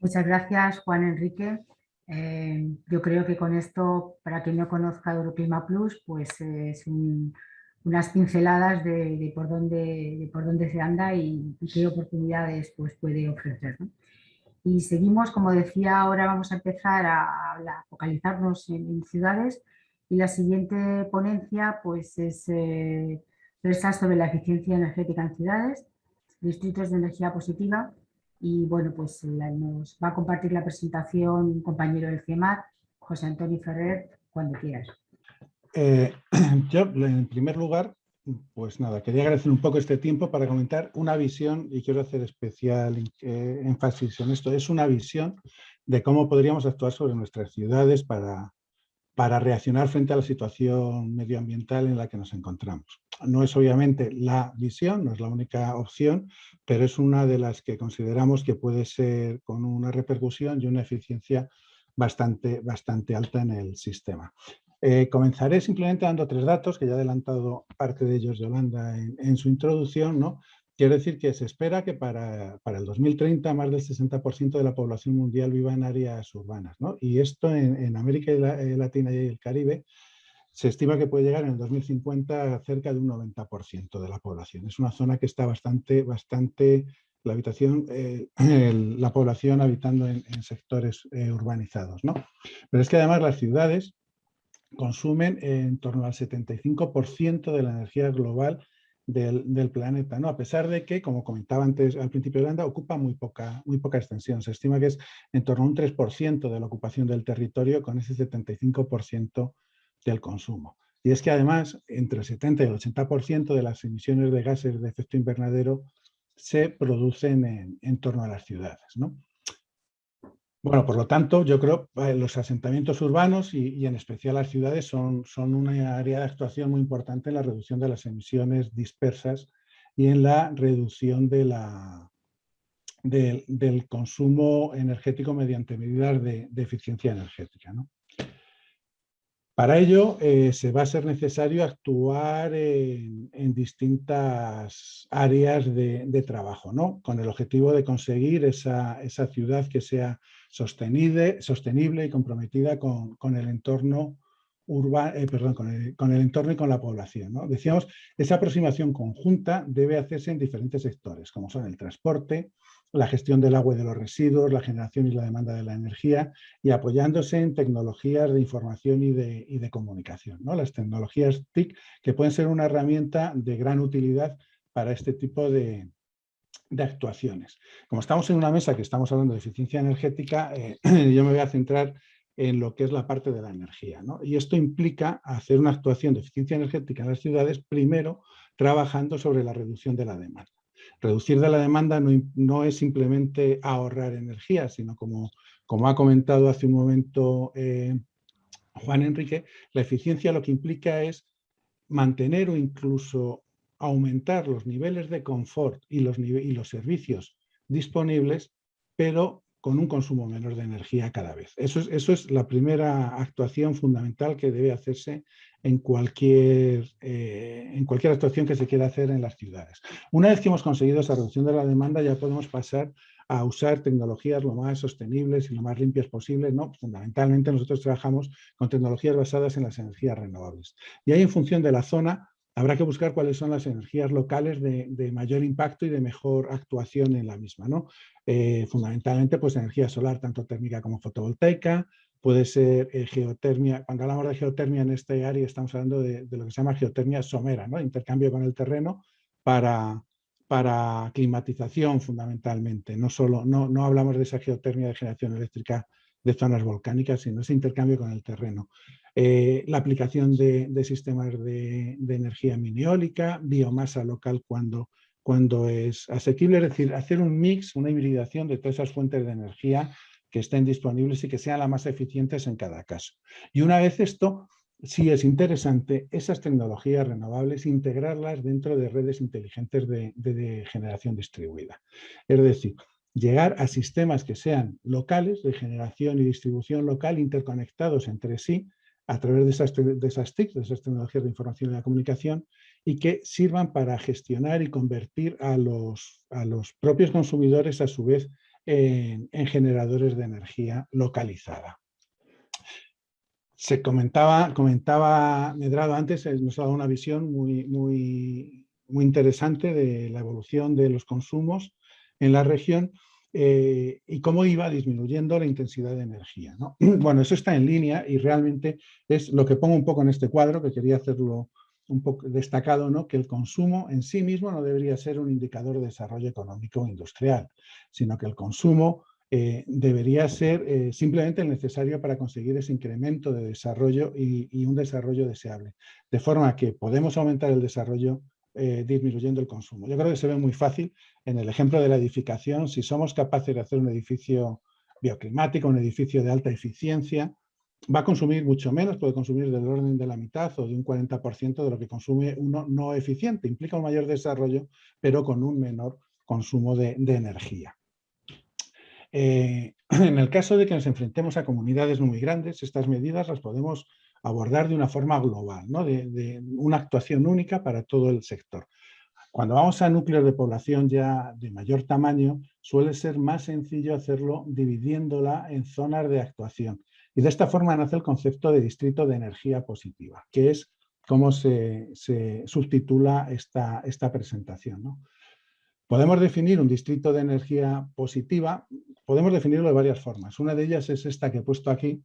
Muchas gracias, Juan Enrique. Eh, yo creo que con esto, para quien no conozca Euroclima Plus, pues es unas pinceladas de, por dónde, por dónde se anda y, qué oportunidades pues, puede ofrecer. Y seguimos, como decía, ahora vamos a empezar a, focalizarnos en, ciudades y la siguiente ponencia pues es eh, sobre la eficiencia energética en ciudades, distritos de energía positiva y bueno, pues nos va a compartir la presentación un compañero del CIEMAT, José Antonio Ferrer, cuando quieras. Eh, yo, en primer lugar, pues nada, quería agradecer un poco este tiempo para comentar una visión, y quiero hacer especial eh, énfasis en esto, es una visión de cómo podríamos actuar sobre nuestras ciudades para, para reaccionar frente a la situación medioambiental en la que nos encontramos. No es obviamente la visión, no es la única opción, pero es una de las que consideramos que puede ser con una repercusión y una eficiencia bastante, bastante alta en el sistema. Eh, comenzaré simplemente dando tres datos, que ya ha adelantado parte de ellos Yolanda en, en su introducción. ¿no? Quiero decir que se espera que para, para el 2030 más del 60% de la población mundial viva en áreas urbanas. ¿no? Y esto en, en América eh, Latina y el Caribe se estima que puede llegar en el 2050 a cerca de un 90% de la población. Es una zona que está bastante, bastante la, habitación, eh, la población habitando en, sectores urbanizados. ¿no? Pero es que además las ciudades consumen en torno al 75% de la energía global del, planeta, ¿no? a pesar de que, como comentaba antes al principio de Holanda, ocupa muy poca, muy poca extensión. Se estima que es en torno a un 3% de la ocupación del territorio con ese 75% del consumo. Y es que además, entre el 70 y el 80% de las emisiones de gases de efecto invernadero se producen en, torno a las ciudades. ¿no? Bueno, por lo tanto, yo creo que eh, los asentamientos urbanos y, en especial las ciudades son, son una área de actuación muy importante en la reducción de las emisiones dispersas y en la reducción de del consumo energético mediante medidas de, eficiencia energética. ¿no? Para ello eh, se va a ser necesario actuar en, distintas áreas de, trabajo, ¿no? con el objetivo de conseguir esa, ciudad que sea sostenible, sostenible y comprometida con, el entorno urbano, eh, perdón, con el, entorno y con la población. ¿no? Decíamos, esa aproximación conjunta debe hacerse en diferentes sectores, como son el transporte, la gestión del agua y de los residuos, la generación y la demanda de la energía y apoyándose en tecnologías de información y de, comunicación. ¿no? Las tecnologías TIC que pueden ser una herramienta de gran utilidad para este tipo de, actuaciones. Como estamos en una mesa que estamos hablando de eficiencia energética, eh, yo me voy a centrar en lo que es la parte de la energía. Y esto implica hacer una actuación de eficiencia energética en las ciudades, primero trabajando sobre la reducción de la demanda. Reducir de la demanda no, es simplemente ahorrar energía, sino como, como ha comentado hace un momento eh, Juan Enrique, la eficiencia lo que implica es mantener o incluso aumentar los niveles de confort y los, y los servicios disponibles, pero con un consumo menor de energía cada vez. Eso es, eso es la primera actuación fundamental que debe hacerse en cualquier, eh, en cualquier actuación que se quiera hacer en las ciudades. Una vez que hemos conseguido esa reducción de la demanda, ya podemos pasar a usar tecnologías lo más sostenibles y lo más limpias posibles. ¿no? Fundamentalmente nosotros trabajamos con tecnologías basadas en las energías renovables. Y ahí en función de la zona habrá que buscar cuáles son las energías locales de, mayor impacto y de mejor actuación en la misma. ¿no? Eh, fundamentalmente pues energía solar, tanto térmica como fotovoltaica, puede ser eh, geotermia. Cuando hablamos de geotermia en este área estamos hablando de, lo que se llama geotermia somera, ¿no? intercambio con el terreno para, para climatización fundamentalmente. No, solo, no, no hablamos de esa geotermia de generación eléctrica de zonas volcánicas, sino ese intercambio con el terreno. Eh, la aplicación de, sistemas de, energía miniólica, biomasa local cuando, cuando es asequible, es decir, hacer un mix, una hibridación de todas esas fuentes de energía que estén disponibles y que sean las más eficientes en cada caso. Y una vez esto, sí es interesante esas tecnologías renovables integrarlas dentro de redes inteligentes de, generación distribuida. Es decir, llegar a sistemas que sean locales, de generación y distribución local, interconectados entre sí, a través de esas, de esas TIC, de esas tecnologías de información y la comunicación, y que sirvan para gestionar y convertir a los, a los propios consumidores a su vez en, generadores de energía localizada. Se comentaba, comentaba Medrado antes, eh, nos ha dado una visión muy, muy, muy interesante de la evolución de los consumos en la región eh, y cómo iba disminuyendo la intensidad de energía. Bueno, eso está en línea y realmente es lo que pongo un poco en este cuadro, que quería hacerlo un poco destacado, ¿no? que el consumo en sí mismo no debería ser un indicador de desarrollo económico o industrial, sino que el consumo eh, debería ser eh, simplemente el necesario para conseguir ese incremento de desarrollo y, un desarrollo deseable. De forma que podemos aumentar el desarrollo eh, disminuyendo el consumo. Yo creo que se ve muy fácil en el ejemplo de la edificación, si somos capaces de hacer un edificio bioclimático, un edificio de alta eficiencia, va a consumir mucho menos, puede consumir del orden de la mitad o de un 40% de lo que consume uno no eficiente. Implica un mayor desarrollo, pero con un menor consumo de, energía. Eh, en el caso de que nos enfrentemos a comunidades muy grandes, estas medidas las podemos abordar de una forma global, ¿no? de, una actuación única para todo el sector. Cuando vamos a núcleos de población ya de mayor tamaño, suele ser más sencillo hacerlo dividiéndola en zonas de actuación Y de esta forma nace el concepto de distrito de energía positiva, que es cómo se, subtitula esta, esta presentación. Podemos definir un distrito de energía positiva, podemos definirlo de varias formas. Una de ellas es esta que he puesto aquí,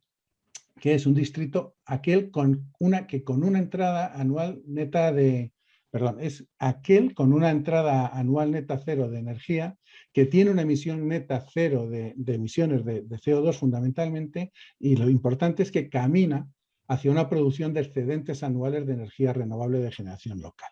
que es un distrito aquel con una, que con una entrada anual neta de, perdón, es aquel con una entrada anual neta cero de energía que tiene una emisión neta cero de, emisiones de, CO2 fundamentalmente y lo importante es que camina hacia una producción de excedentes anuales de energía renovable de generación local.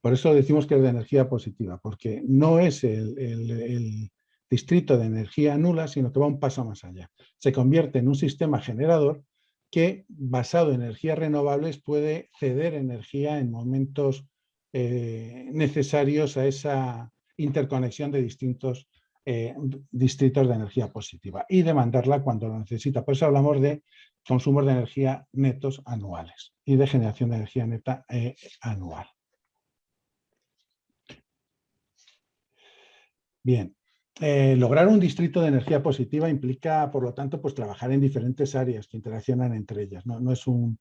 Por eso decimos que es de energía positiva, porque no es el, el distrito de energía nula, sino que va un paso más allá. Se convierte en un sistema generador que, basado en energías renovables, puede ceder energía en momentos eh, necesarios a esa interconexión de distintos eh, distritos de energía positiva y demandarla cuando lo necesita. Por eso hablamos de consumos de energía netos anuales y de generación de energía neta eh, anual. Bien, lograr un distrito de energía positiva implica, por lo tanto, pues, trabajar en diferentes áreas que interaccionan entre ellas. no es un,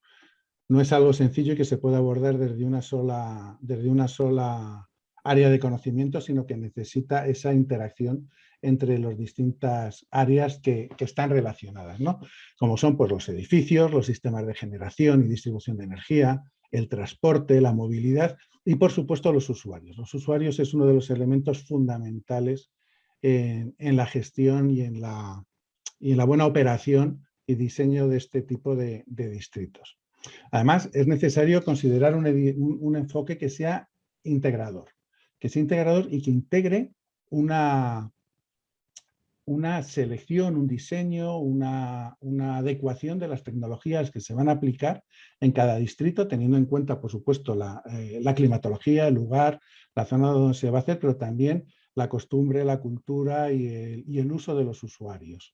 no es algo sencillo que se puede abordar desde una sola, desde una sola área de conocimiento, sino que necesita esa interacción entre las distintas áreas que, están relacionadas, ¿no? como son pues, los edificios, los sistemas de generación y distribución de energía, el transporte, la movilidad y por supuesto los usuarios. Los usuarios es uno de los elementos fundamentales en, la gestión y en la, y en la, buena operación y diseño de este tipo de distritos. Además, es necesario considerar un, enfoque que sea integrador, que sea integrador y que integre una, una selección, un diseño, una, adecuación de las tecnologías que se van a aplicar en cada distrito, teniendo en cuenta, por supuesto, la, eh, climatología, el lugar, la zona donde se va a hacer, pero también la costumbre, la cultura y el uso de los usuarios.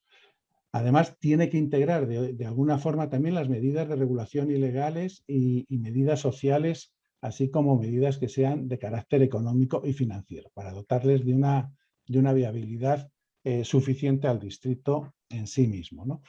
Además, tiene que integrar de, alguna forma también las medidas de regulación ilegales y, medidas sociales, así como medidas que sean de carácter económico y financiero, para dotarles de una, de una viabilidad eh, suficiente al distrito en sí mismo.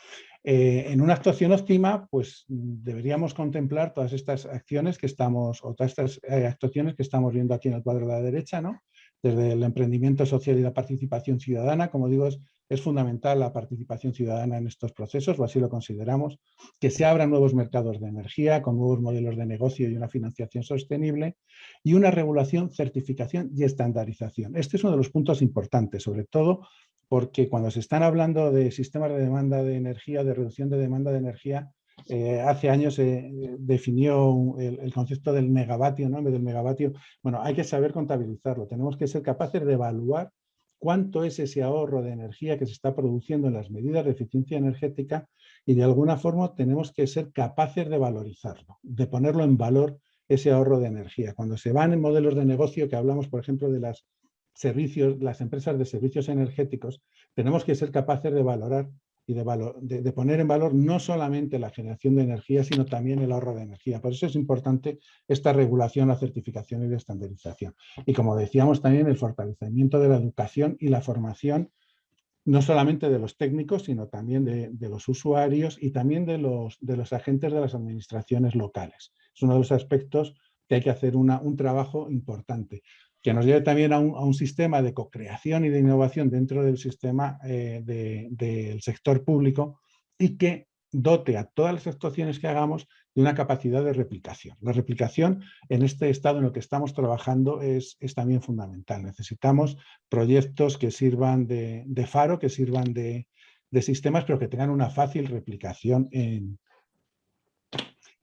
Eh, en una actuación óptima, pues deberíamos contemplar todas estas acciones que estamos, o todas estas eh, actuaciones que estamos viendo aquí en el cuadro de la derecha, ¿no? Desde el emprendimiento social y la participación ciudadana, como digo, es fundamental la participación ciudadana en estos procesos, o así lo consideramos, que se abran nuevos mercados de energía con nuevos modelos de negocio y una financiación sostenible y una regulación, certificación y estandarización. Este es uno de los puntos importantes, sobre todo porque cuando se están hablando de sistemas de demanda de energía, de reducción de demanda de energía, eh, hace años se definió el, concepto del megavatio, ¿no? En vez del megavatio, bueno, hay que saber contabilizarlo, tenemos que ser capaces de evaluar cuánto es ese ahorro de energía que se está produciendo en las medidas de eficiencia energética y de alguna forma tenemos que ser capaces de valorizarlo, de ponerlo en valor ese ahorro de energía. Cuando se van en modelos de negocio que hablamos, por ejemplo, de las servicios, las empresas de servicios energéticos, tenemos que ser capaces de valorar y de, de, poner en valor no solamente la generación de energía, sino también el ahorro de energía. Por eso es importante esta regulación, la certificación y la estandarización. Y como decíamos también, el fortalecimiento de la educación y la formación, no solamente de los técnicos, sino también de, los usuarios y también de los, de los agentes de las administraciones locales. Es uno de los aspectos que hay que hacer un trabajo importante que nos lleve también a un, sistema de co-creación y de innovación dentro del sistema eh, del sector público y que dote a todas las actuaciones que hagamos de una capacidad de replicación. La replicación en este estado en el que estamos trabajando es, también fundamental. Necesitamos proyectos que sirvan de, faro, que sirvan de, sistemas, pero que tengan una fácil replicación en,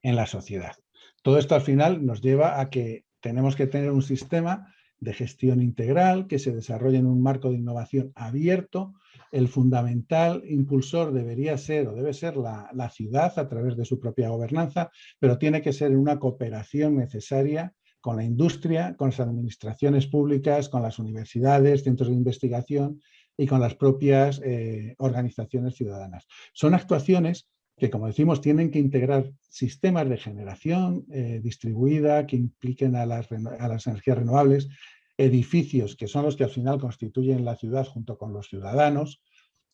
en la sociedad. Todo esto al final nos lleva a que tenemos que tener un sistema de gestión integral que se desarrolla en un marco de innovación abierto. El fundamental impulsor debería ser o debe ser la, ciudad a través de su propia gobernanza, pero tiene que ser una cooperación necesaria con la industria, con las administraciones públicas, con las universidades, centros de investigación y con las propias eh, organizaciones ciudadanas. Son actuaciones que, como decimos, tienen que integrar sistemas de generación eh, distribuida que impliquen a las, a las, energías renovables, edificios que son los que al final constituyen la ciudad junto con los ciudadanos,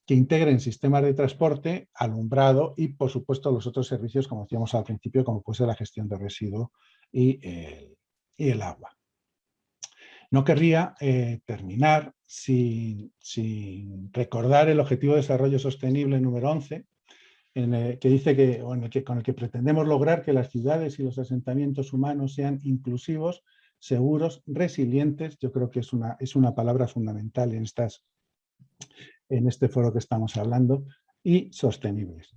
que integren sistemas de transporte, alumbrado y, por supuesto, los otros servicios, como decíamos al principio, como puede ser la gestión de residuos y el, agua. No querría eh, terminar sin, recordar el Objetivo de Desarrollo Sostenible número 11, que dice que, que, con el que pretendemos lograr que las ciudades y los asentamientos humanos sean inclusivos, seguros, resilientes, yo creo que es una, es una palabra fundamental en, estas, en este foro que estamos hablando, y sostenibles.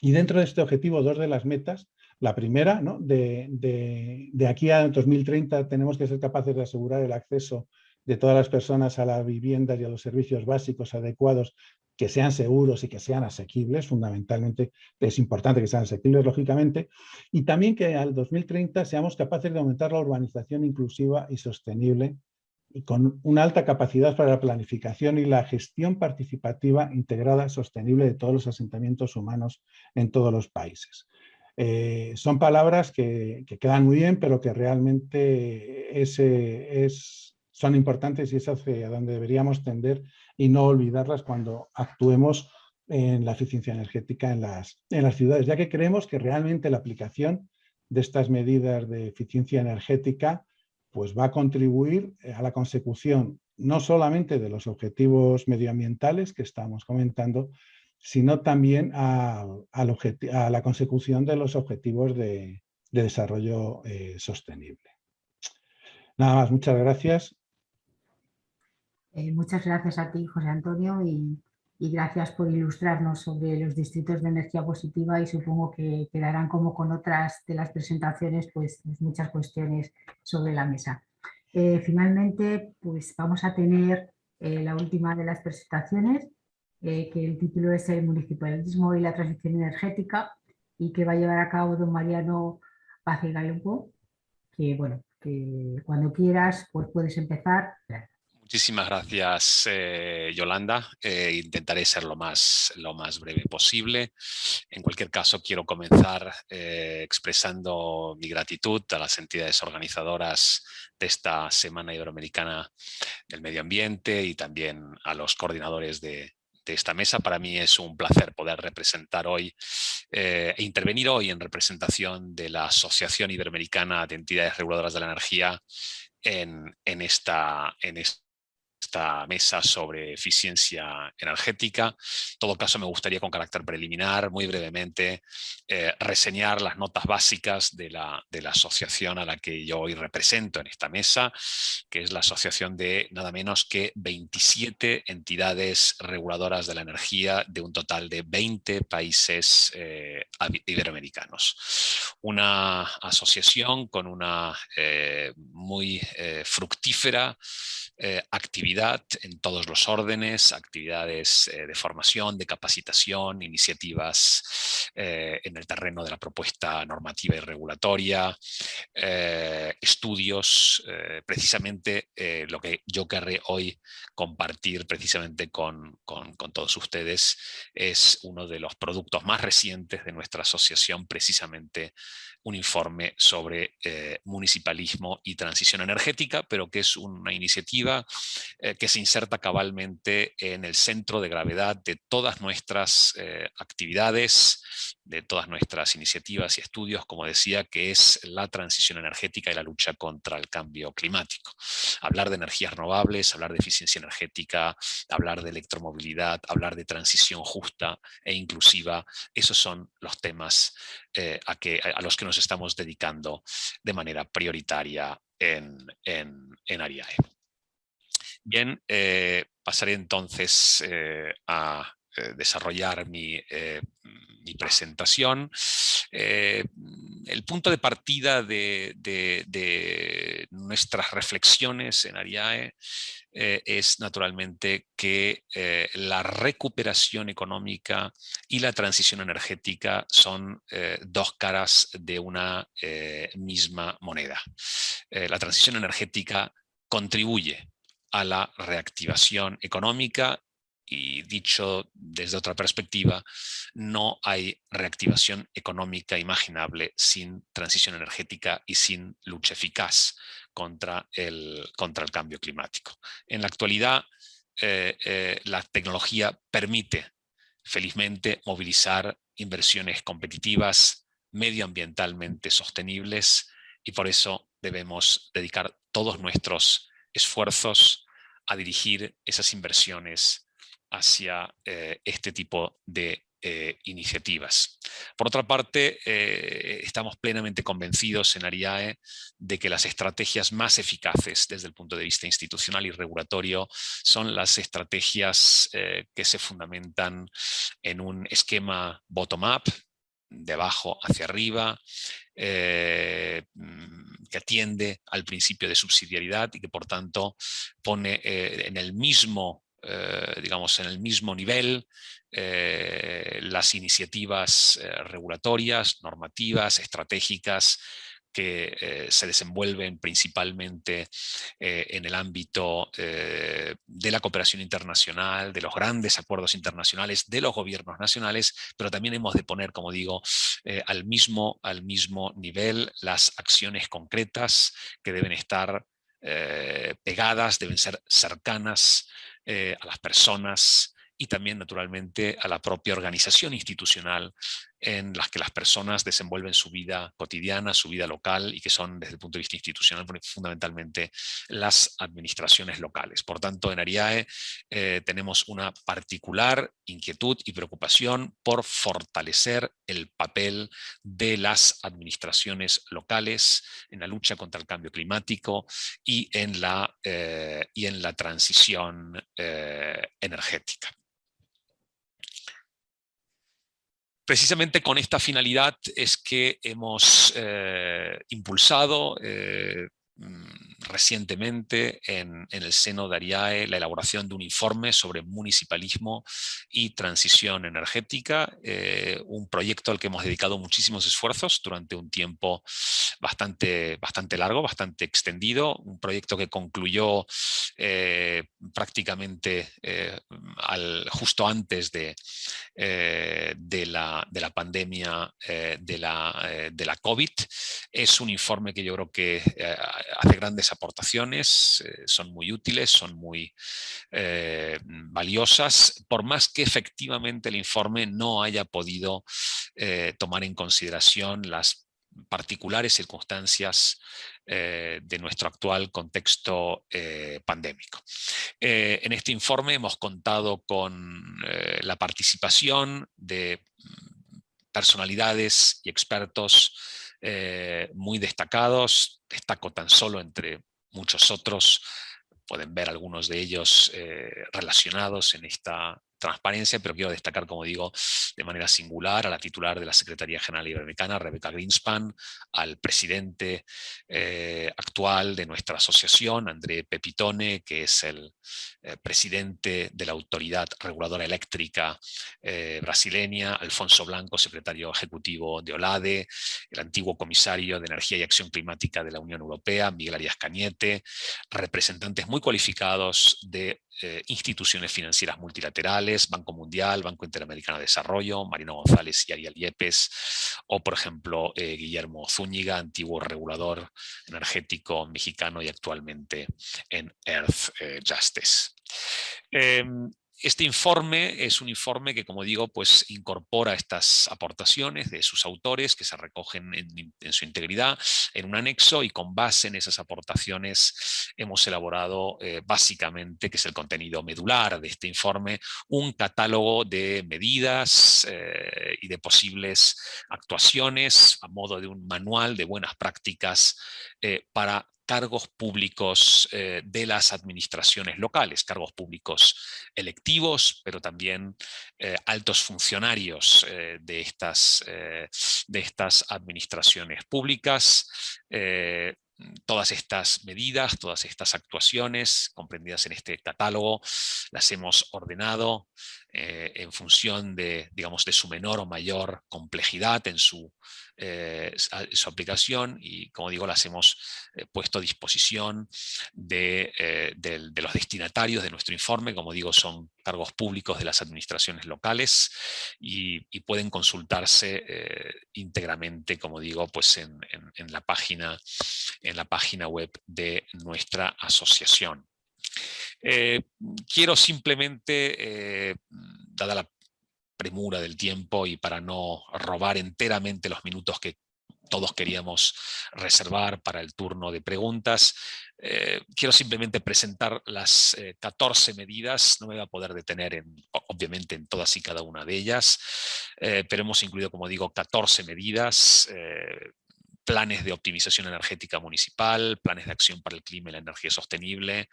Y dentro de este objetivo, dos de las metas, la primera, ¿no? de, de, de aquí a 2030 tenemos que ser capaces de asegurar el acceso de todas las personas a la vivienda y a los servicios básicos adecuados que sean seguros y que sean asequibles, fundamentalmente es importante que sean asequibles, lógicamente, y también que al 2030 seamos capaces de aumentar la urbanización inclusiva y sostenible y con una alta capacidad para la planificación y la gestión participativa integrada sostenible de todos los asentamientos humanos en todos los países. Eh, son palabras que, quedan muy bien, pero que realmente es, es, son importantes y es hacia donde deberíamos tender y no olvidarlas cuando actuemos en la eficiencia energética en las, en las ciudades, ya que creemos que realmente la aplicación de estas medidas de eficiencia energética pues va a contribuir eh, a la consecución no solamente de los objetivos medioambientales que estamos comentando, sino también a, a la consecución de los objetivos de, desarrollo eh, sostenible. Nada más, muchas gracias eh, muchas gracias a ti, José Antonio, y, gracias por ilustrarnos sobre los distritos de energía positiva y supongo que quedarán como con otras de las presentaciones pues, pues muchas cuestiones sobre la mesa. Eh, finalmente, pues vamos a tener eh, la última de las presentaciones, que el título es el municipalismo y la transición energética y que va a llevar a cabo don Mariano Paz que bueno, que cuando quieras pues puedes empezar. Muchísimas gracias, eh, Yolanda. Eh, intentaré ser lo más, lo más breve posible. En cualquier caso, quiero comenzar eh, expresando mi gratitud a las entidades organizadoras de esta Semana Iberoamericana del Medio Ambiente y también a los coordinadores de, esta mesa. Para mí es un placer poder representar hoy e intervenir hoy en representación de la Asociación Iberoamericana de Entidades Reguladoras de la Energía en, en, esta, en esta esta mesa sobre eficiencia energética. En todo caso, me gustaría con carácter preliminar, muy brevemente, eh, reseñar las notas básicas de la, de la asociación a la que yo hoy represento en esta mesa, que es la asociación de nada menos que 27 entidades reguladoras de la energía de un total de 20 países eh, iberoamericanos. Una asociación con una eh, muy fructífera actividad en todos los órdenes, actividades eh, de formación, de capacitación, iniciativas eh, en el terreno de la propuesta normativa y regulatoria, eh, estudios, precisamente lo que yo querré hoy compartir precisamente con todos ustedes es uno de los productos más recientes de nuestra asociación, precisamente un informe sobre eh, municipalismo y transición energética, pero que es una iniciativa eh, que se inserta cabalmente en el centro de gravedad de todas nuestras eh, actividades, de todas nuestras iniciativas y estudios, como decía, que es la transición energética y la lucha contra el cambio climático. Hablar de energías renovables, hablar de eficiencia energética, hablar de electromovilidad, hablar de transición justa e inclusiva, esos son los temas a, que, a los que nos estamos dedicando de manera prioritaria en, en, Ariae. Bien, eh, pasaré entonces eh, a eh, desarrollar mi, mi presentación. el punto de partida de, nuestras reflexiones en Ariae eh, es naturalmente que eh, la recuperación económica y la transición energética son eh, dos caras de una misma moneda. la transición energética contribuye a la reactivación económica y dicho desde otra perspectiva, no hay reactivación económica imaginable sin transición energética y sin lucha eficaz contra el, contra el cambio climático. En la actualidad, la tecnología permite felizmente movilizar inversiones competitivas, medioambientalmente sostenibles y por eso debemos dedicar todos nuestros esfuerzos a dirigir esas inversiones hacia eh, este tipo de eh, iniciativas. Por otra parte, eh, estamos plenamente convencidos en Ariae de que las estrategias más eficaces desde el punto de vista institucional y regulatorio son las estrategias que se fundamentan en un esquema bottom-up, de abajo hacia arriba, mm, que atiende al principio de subsidiariedad y que por tanto pone en el mismo eh, digamos, en el mismo nivel eh, las iniciativas eh, regulatorias, normativas, estratégicas que se desenvuelven principalmente en el ámbito de la cooperación internacional, de los grandes acuerdos internacionales, de los gobiernos nacionales, pero también hemos de poner, como digo, al, mismo, al mismo nivel las acciones concretas que deben estar pegadas, deben ser cercanas eh, a las personas y también naturalmente a la propia organización institucional en las que las personas desenvuelven su vida cotidiana, su vida local y que son desde el punto de vista institucional fundamentalmente las administraciones locales. Por tanto, en Ariae eh, tenemos una particular inquietud y preocupación por fortalecer el papel de las administraciones locales en la lucha contra el cambio climático y en la, eh, y en la transición eh, energética. Precisamente con esta finalidad es que hemos eh, impulsado eh, recientemente en, el seno de ARIAE la elaboración de un informe sobre municipalismo y transición energética, eh, un proyecto al que hemos dedicado muchísimos esfuerzos durante un tiempo bastante, bastante largo, bastante extendido, un proyecto que concluyó eh, prácticamente eh, al, justo antes de, de, la, de, la, pandemia de, la, de la COVID. Es un informe que yo creo que hace grandes aportaciones, eh, son muy útiles, son muy eh, valiosas, por más que efectivamente el informe no haya podido eh, tomar en consideración las particulares circunstancias de nuestro actual contexto pandémico. en este informe hemos contado con la participación de mm, personalidades y expertos muy destacados, destaco tan solo entre muchos otros, pueden ver algunos de ellos eh, relacionados en esta transparencia, pero quiero destacar, como digo, de manera singular a la titular de la Secretaría General Iberoamericana, Rebeca Greenspan, al presidente eh, actual de nuestra asociación, André Pepitone, que es el eh, presidente de la Autoridad Reguladora Eléctrica eh, brasileña, Alfonso Blanco, secretario ejecutivo de OLADE, el antiguo comisario de Energía y Acción Climática de la Unión Europea, Miguel Arias Cañete, representantes muy cualificados de instituciones financieras multilaterales, Banco Mundial, Banco Interamericano de Desarrollo, Marino González y Ariel Yepes, o por ejemplo eh, Guillermo Zúñiga, antiguo regulador energético mexicano y actualmente en Earth eh, Justice. Este informe es un informe que, como digo, pues incorpora estas aportaciones de sus autores que se recogen en, su integridad en un anexo y con base en esas aportaciones hemos elaborado eh, básicamente, que es el contenido medular de este informe, un catálogo de medidas eh, y de posibles actuaciones a modo de un manual de buenas prácticas eh, para cargos públicos eh, de las administraciones locales, cargos públicos electivos, pero también eh, altos funcionarios eh, de, estas, de estas administraciones públicas, todas estas medidas, todas estas actuaciones comprendidas en este catálogo, las hemos ordenado en función de, digamos, de su menor o mayor complejidad en su, eh, su aplicación y, como digo, las hemos eh, puesto a disposición de, de, los destinatarios de nuestro informe, como digo, son cargos públicos de las administraciones locales y, pueden consultarse íntegramente, como digo, pues en, la página, en la página web de nuestra asociación. quiero simplemente, dada la premura del tiempo y para no robar enteramente los minutos que todos queríamos reservar para el turno de preguntas. Eh, quiero simplemente presentar las 14 eh, medidas, no me voy a poder detener en, obviamente en todas y cada una de ellas, eh, pero hemos incluido, como digo, 14 medidas, planes de optimización energética municipal, planes de acción para el clima y la energía sostenible,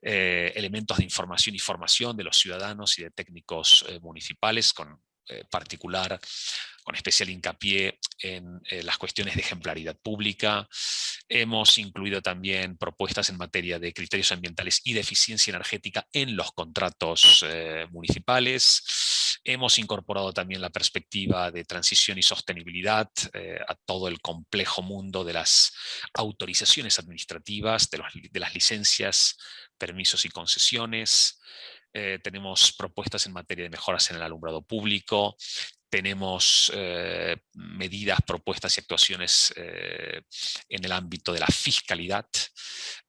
elementos de información y formación de los ciudadanos y de técnicos municipales con particular con especial hincapié en eh, las cuestiones de ejemplaridad pública. Hemos incluido también propuestas en materia de criterios ambientales y de eficiencia energética en los contratos eh, municipales. Hemos incorporado también la perspectiva de transición y sostenibilidad eh, a todo el complejo mundo de las autorizaciones administrativas, de, de las licencias, permisos y concesiones. tenemos propuestas en materia de mejoras en el alumbrado público, tenemos eh, medidas, propuestas y actuaciones eh, en el ámbito de la fiscalidad.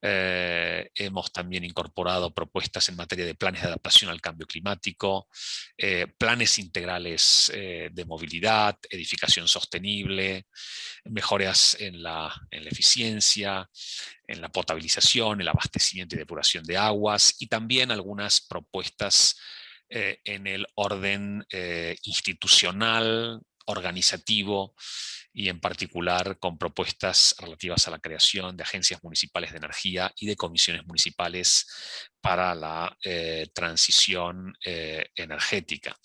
Eh, hemos también incorporado propuestas en materia de planes de adaptación al cambio climático, planes integrales de movilidad, edificación sostenible, mejoras en la, en la eficiencia, en la potabilización, el abastecimiento y depuración de aguas y también algunas propuestas eh, en el orden eh, institucional, organizativo y en particular con propuestas relativas a la creación de agencias municipales de energía y de comisiones municipales para la eh, transición energética.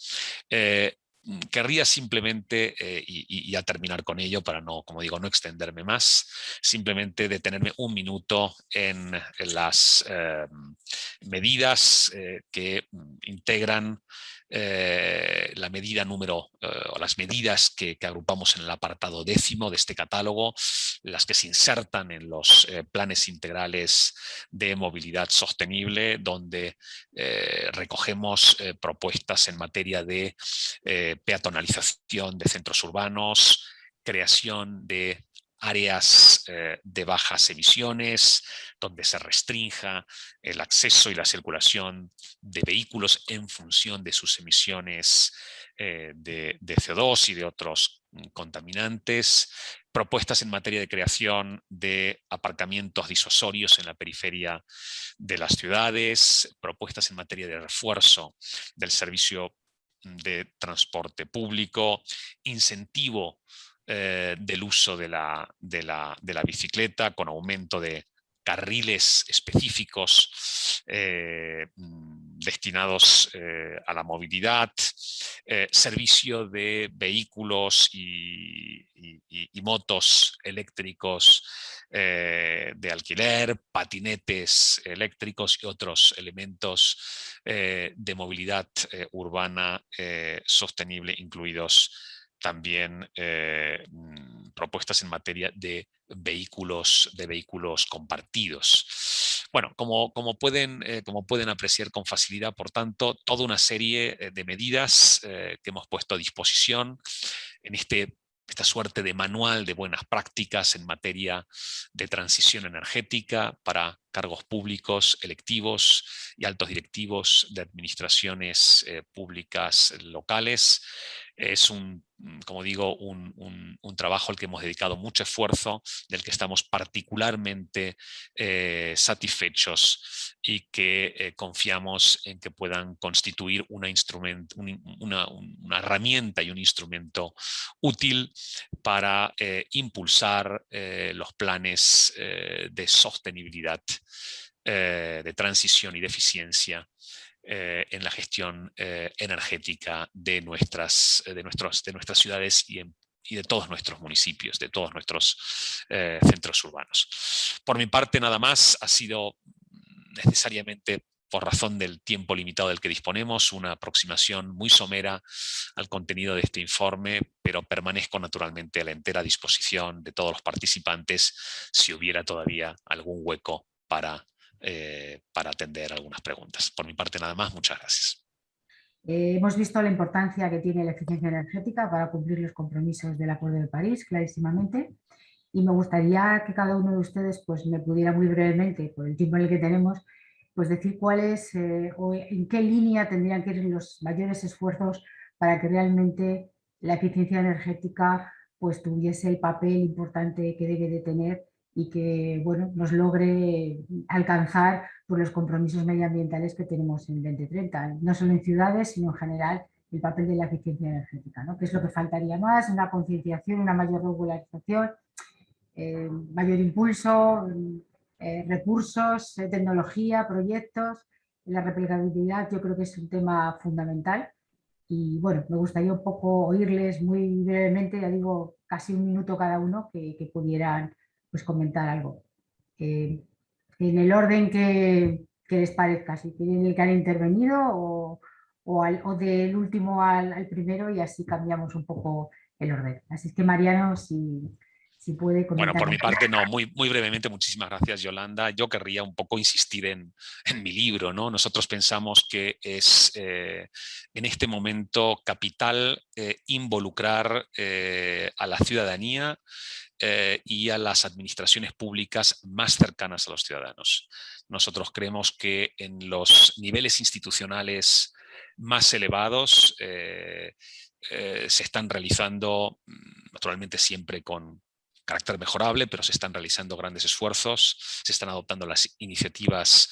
Mm, querría simplemente, eh, y, a terminar con ello para no, como digo, no extenderme más, simplemente detenerme un minuto en, las eh, medidas eh, que mm, integran eh, la medida número, eh, o las medidas que, agrupamos en el apartado décimo de este catálogo, las que se insertan en los eh, planes integrales de movilidad sostenible, donde recogemos propuestas en materia de peatonalización de centros urbanos, creación de áreas eh, de bajas emisiones, donde se restrinja el acceso y la circulación de vehículos en función de sus emisiones eh, de, CO2 y de otros mm, contaminantes, propuestas en materia de creación de aparcamientos disuasorios en la periferia de las ciudades, propuestas en materia de refuerzo del servicio de transporte público, incentivo eh, del uso de la, de, la, bicicleta con aumento de carriles específicos eh, mm, destinados eh, a la movilidad, servicio de vehículos y, motos eléctricos de alquiler, patinetes eléctricos y otros elementos de movilidad urbana sostenible incluidos también eh, mm, propuestas en materia de vehículos, de vehículos compartidos. Bueno, como, como, pueden, eh, como pueden apreciar con facilidad, por tanto, toda una serie eh, de medidas que hemos puesto a disposición en este esta suerte de manual de buenas prácticas en materia de transición energética para cargos públicos, electivos y altos directivos de administraciones públicas locales. Es un como digo, un, trabajo al que hemos dedicado mucho esfuerzo, del que estamos particularmente eh, satisfechos y que eh, confiamos en que puedan constituir una, una, herramienta y un instrumento útil para eh, impulsar los planes de sostenibilidad, de transición y de eficiencia eh, en la gestión eh, energética de nuestras, eh, de, nuestros, de nuestras ciudades y, de todos nuestros municipios, de todos nuestros centros urbanos. Por mi parte, nada más, ha sido necesariamente por razón del tiempo limitado del que disponemos, una aproximación muy somera al contenido de este informe, pero permanezco naturalmente a la entera disposición de todos los participantes si hubiera todavía algún hueco para eh, para atender algunas preguntas. Por mi parte nada más, muchas gracias. Eh, hemos visto la importancia que tiene la eficiencia energética para cumplir los compromisos del Acuerdo de París, clarísimamente, y me gustaría que cada uno de ustedes pues, me pudiera muy brevemente, por el tiempo en el que tenemos, pues decir cuáles eh, o en qué línea tendrían que ir los mayores esfuerzos para que realmente la eficiencia energética pues tuviese el papel importante que debe de tener y que bueno, nos logre alcanzar por los compromisos medioambientales que tenemos en 2030, no solo en ciudades, sino en general el papel de la eficiencia energética, ¿no? que es lo que faltaría más, una concienciación, una mayor regularización, eh, mayor impulso, eh, recursos, eh, tecnología, proyectos, la replicabilidad yo creo que es un tema fundamental y bueno, me gustaría un poco oírles muy brevemente, ya digo, casi un minuto cada uno, que, pudieran pues, comentar algo. en el orden que, les parezca, si quieren el que han intervenido o, o, del último al, al, primero y así cambiamos un poco el orden. Así es que Mariano, si, bueno, por mi parte no, muy, muy brevemente, muchísimas gracias Yolanda. Yo querría un poco insistir en, mi libro. ¿no? Nosotros pensamos que es eh, en este momento capital eh, involucrar eh, a la ciudadanía y a las administraciones públicas más cercanas a los ciudadanos. Nosotros creemos que en los niveles institucionales más elevados se están realizando, mm, naturalmente siempre con, carácter mejorable, pero se están realizando grandes esfuerzos, se están adoptando las iniciativas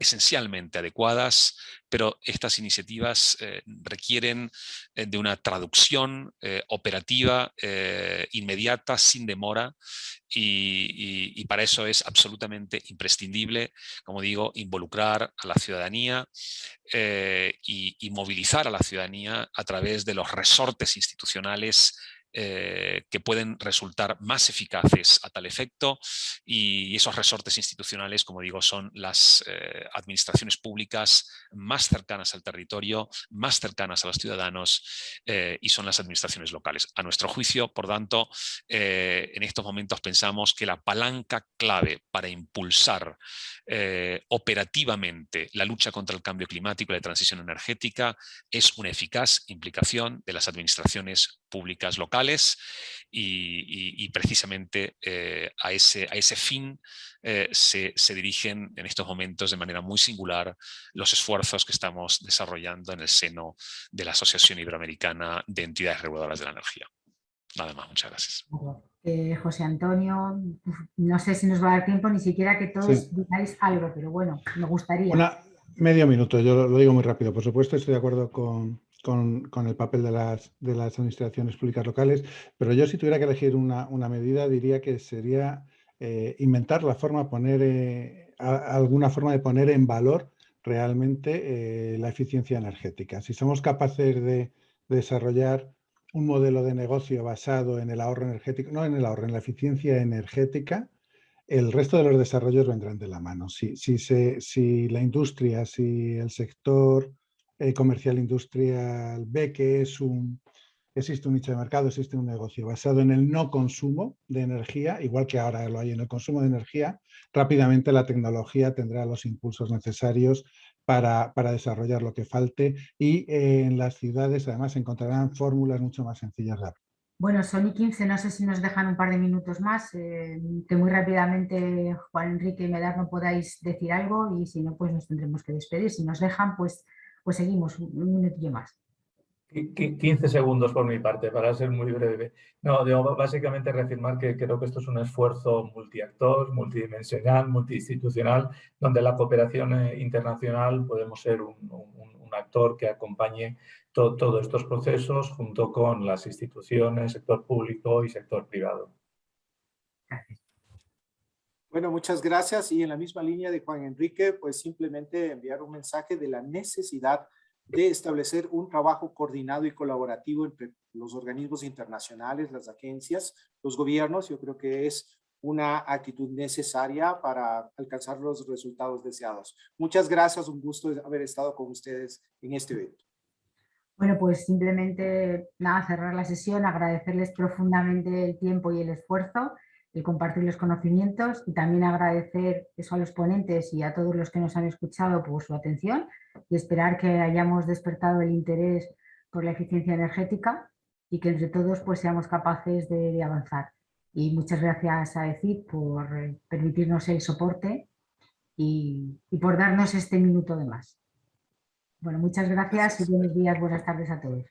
esencialmente adecuadas, pero estas iniciativas eh, requieren eh, de una traducción eh, operativa inmediata, sin demora, y, para eso es absolutamente imprescindible, como digo, involucrar a la ciudadanía y, y movilizar a la ciudadanía a través de los resortes institucionales eh, que pueden resultar más eficaces a tal efecto y esos resortes institucionales, como digo, son las eh, administraciones públicas más cercanas al territorio, más cercanas a los ciudadanos eh, y son las administraciones locales. A nuestro juicio, por tanto, en estos momentos pensamos que la palanca clave para impulsar operativamente la lucha contra el cambio climático y la transición energética es una eficaz implicación de las administraciones públicas locales y, precisamente eh, a, ese, a ese fin eh, se, dirigen en estos momentos de manera muy singular los esfuerzos que estamos desarrollando en el seno de la Asociación Iberoamericana de Entidades Reguladoras de la Energía. Nada más, muchas gracias. Eh, José Antonio, no sé si nos va a dar tiempo ni siquiera que todos digáis algo, pero bueno, me gustaría. Una, medio minuto, yo lo digo muy rápido. Por supuesto, estoy de acuerdo con, con, el papel de las, de las, administraciones públicas locales, pero yo si tuviera que elegir una, medida diría que sería eh, inventar la forma, poner eh, alguna forma de poner en valor realmente eh, la eficiencia energética. Si somos capaces de, desarrollar un modelo de negocio basado en el ahorro energético, no en el ahorro, en la eficiencia energética, el resto de los desarrollos vendrán de la mano. Si, si, si la industria, si el sector eh, comercial industrial ve que es un, existe un nicho de mercado, existe un negocio basado en el no consumo de energía, igual que ahora lo hay en el consumo de energía, rápidamente la tecnología tendrá los impulsos necesarios para, desarrollar lo que falte y eh, en las ciudades además encontrarán fórmulas mucho más sencillas de Bueno, son y 15, no sé si nos dejan un par de minutos más, eh, que muy rápidamente Juan Enrique y Medar no podáis decir algo y si no, pues nos tendremos que despedir. Si nos dejan, pues pues seguimos un minutillo más. 15 segundos por mi parte, para ser muy breve. No, básicamente reafirmar que creo que esto es un esfuerzo multiactor, multidimensional, multiinstitucional, donde la cooperación eh, internacional podemos ser un, actor que acompañe todos estos procesos junto con las instituciones, sector público y sector privado. Gracias. Bueno, muchas gracias. Y en la misma línea de Juan Enrique, pues simplemente enviar un mensaje de la necesidad de establecer un trabajo coordinado y colaborativo entre los organismos internacionales, las agencias, los gobiernos. Yo creo que es una actitud necesaria para alcanzar los resultados deseados. Muchas gracias, un gusto haber estado con ustedes en este evento. Bueno, pues simplemente nada, cerrar la sesión, agradecerles profundamente el tiempo y el esfuerzo el compartir los conocimientos y también agradecer eso a los ponentes y a todos los que nos han escuchado por su atención y esperar que hayamos despertado el interés por la eficiencia energética y que entre todos pues seamos capaces de, avanzar. Y muchas gracias a ECIP por permitirnos el soporte y, y por darnos este minuto de más. Bueno, muchas gracias y buenos días, buenas tardes a todos.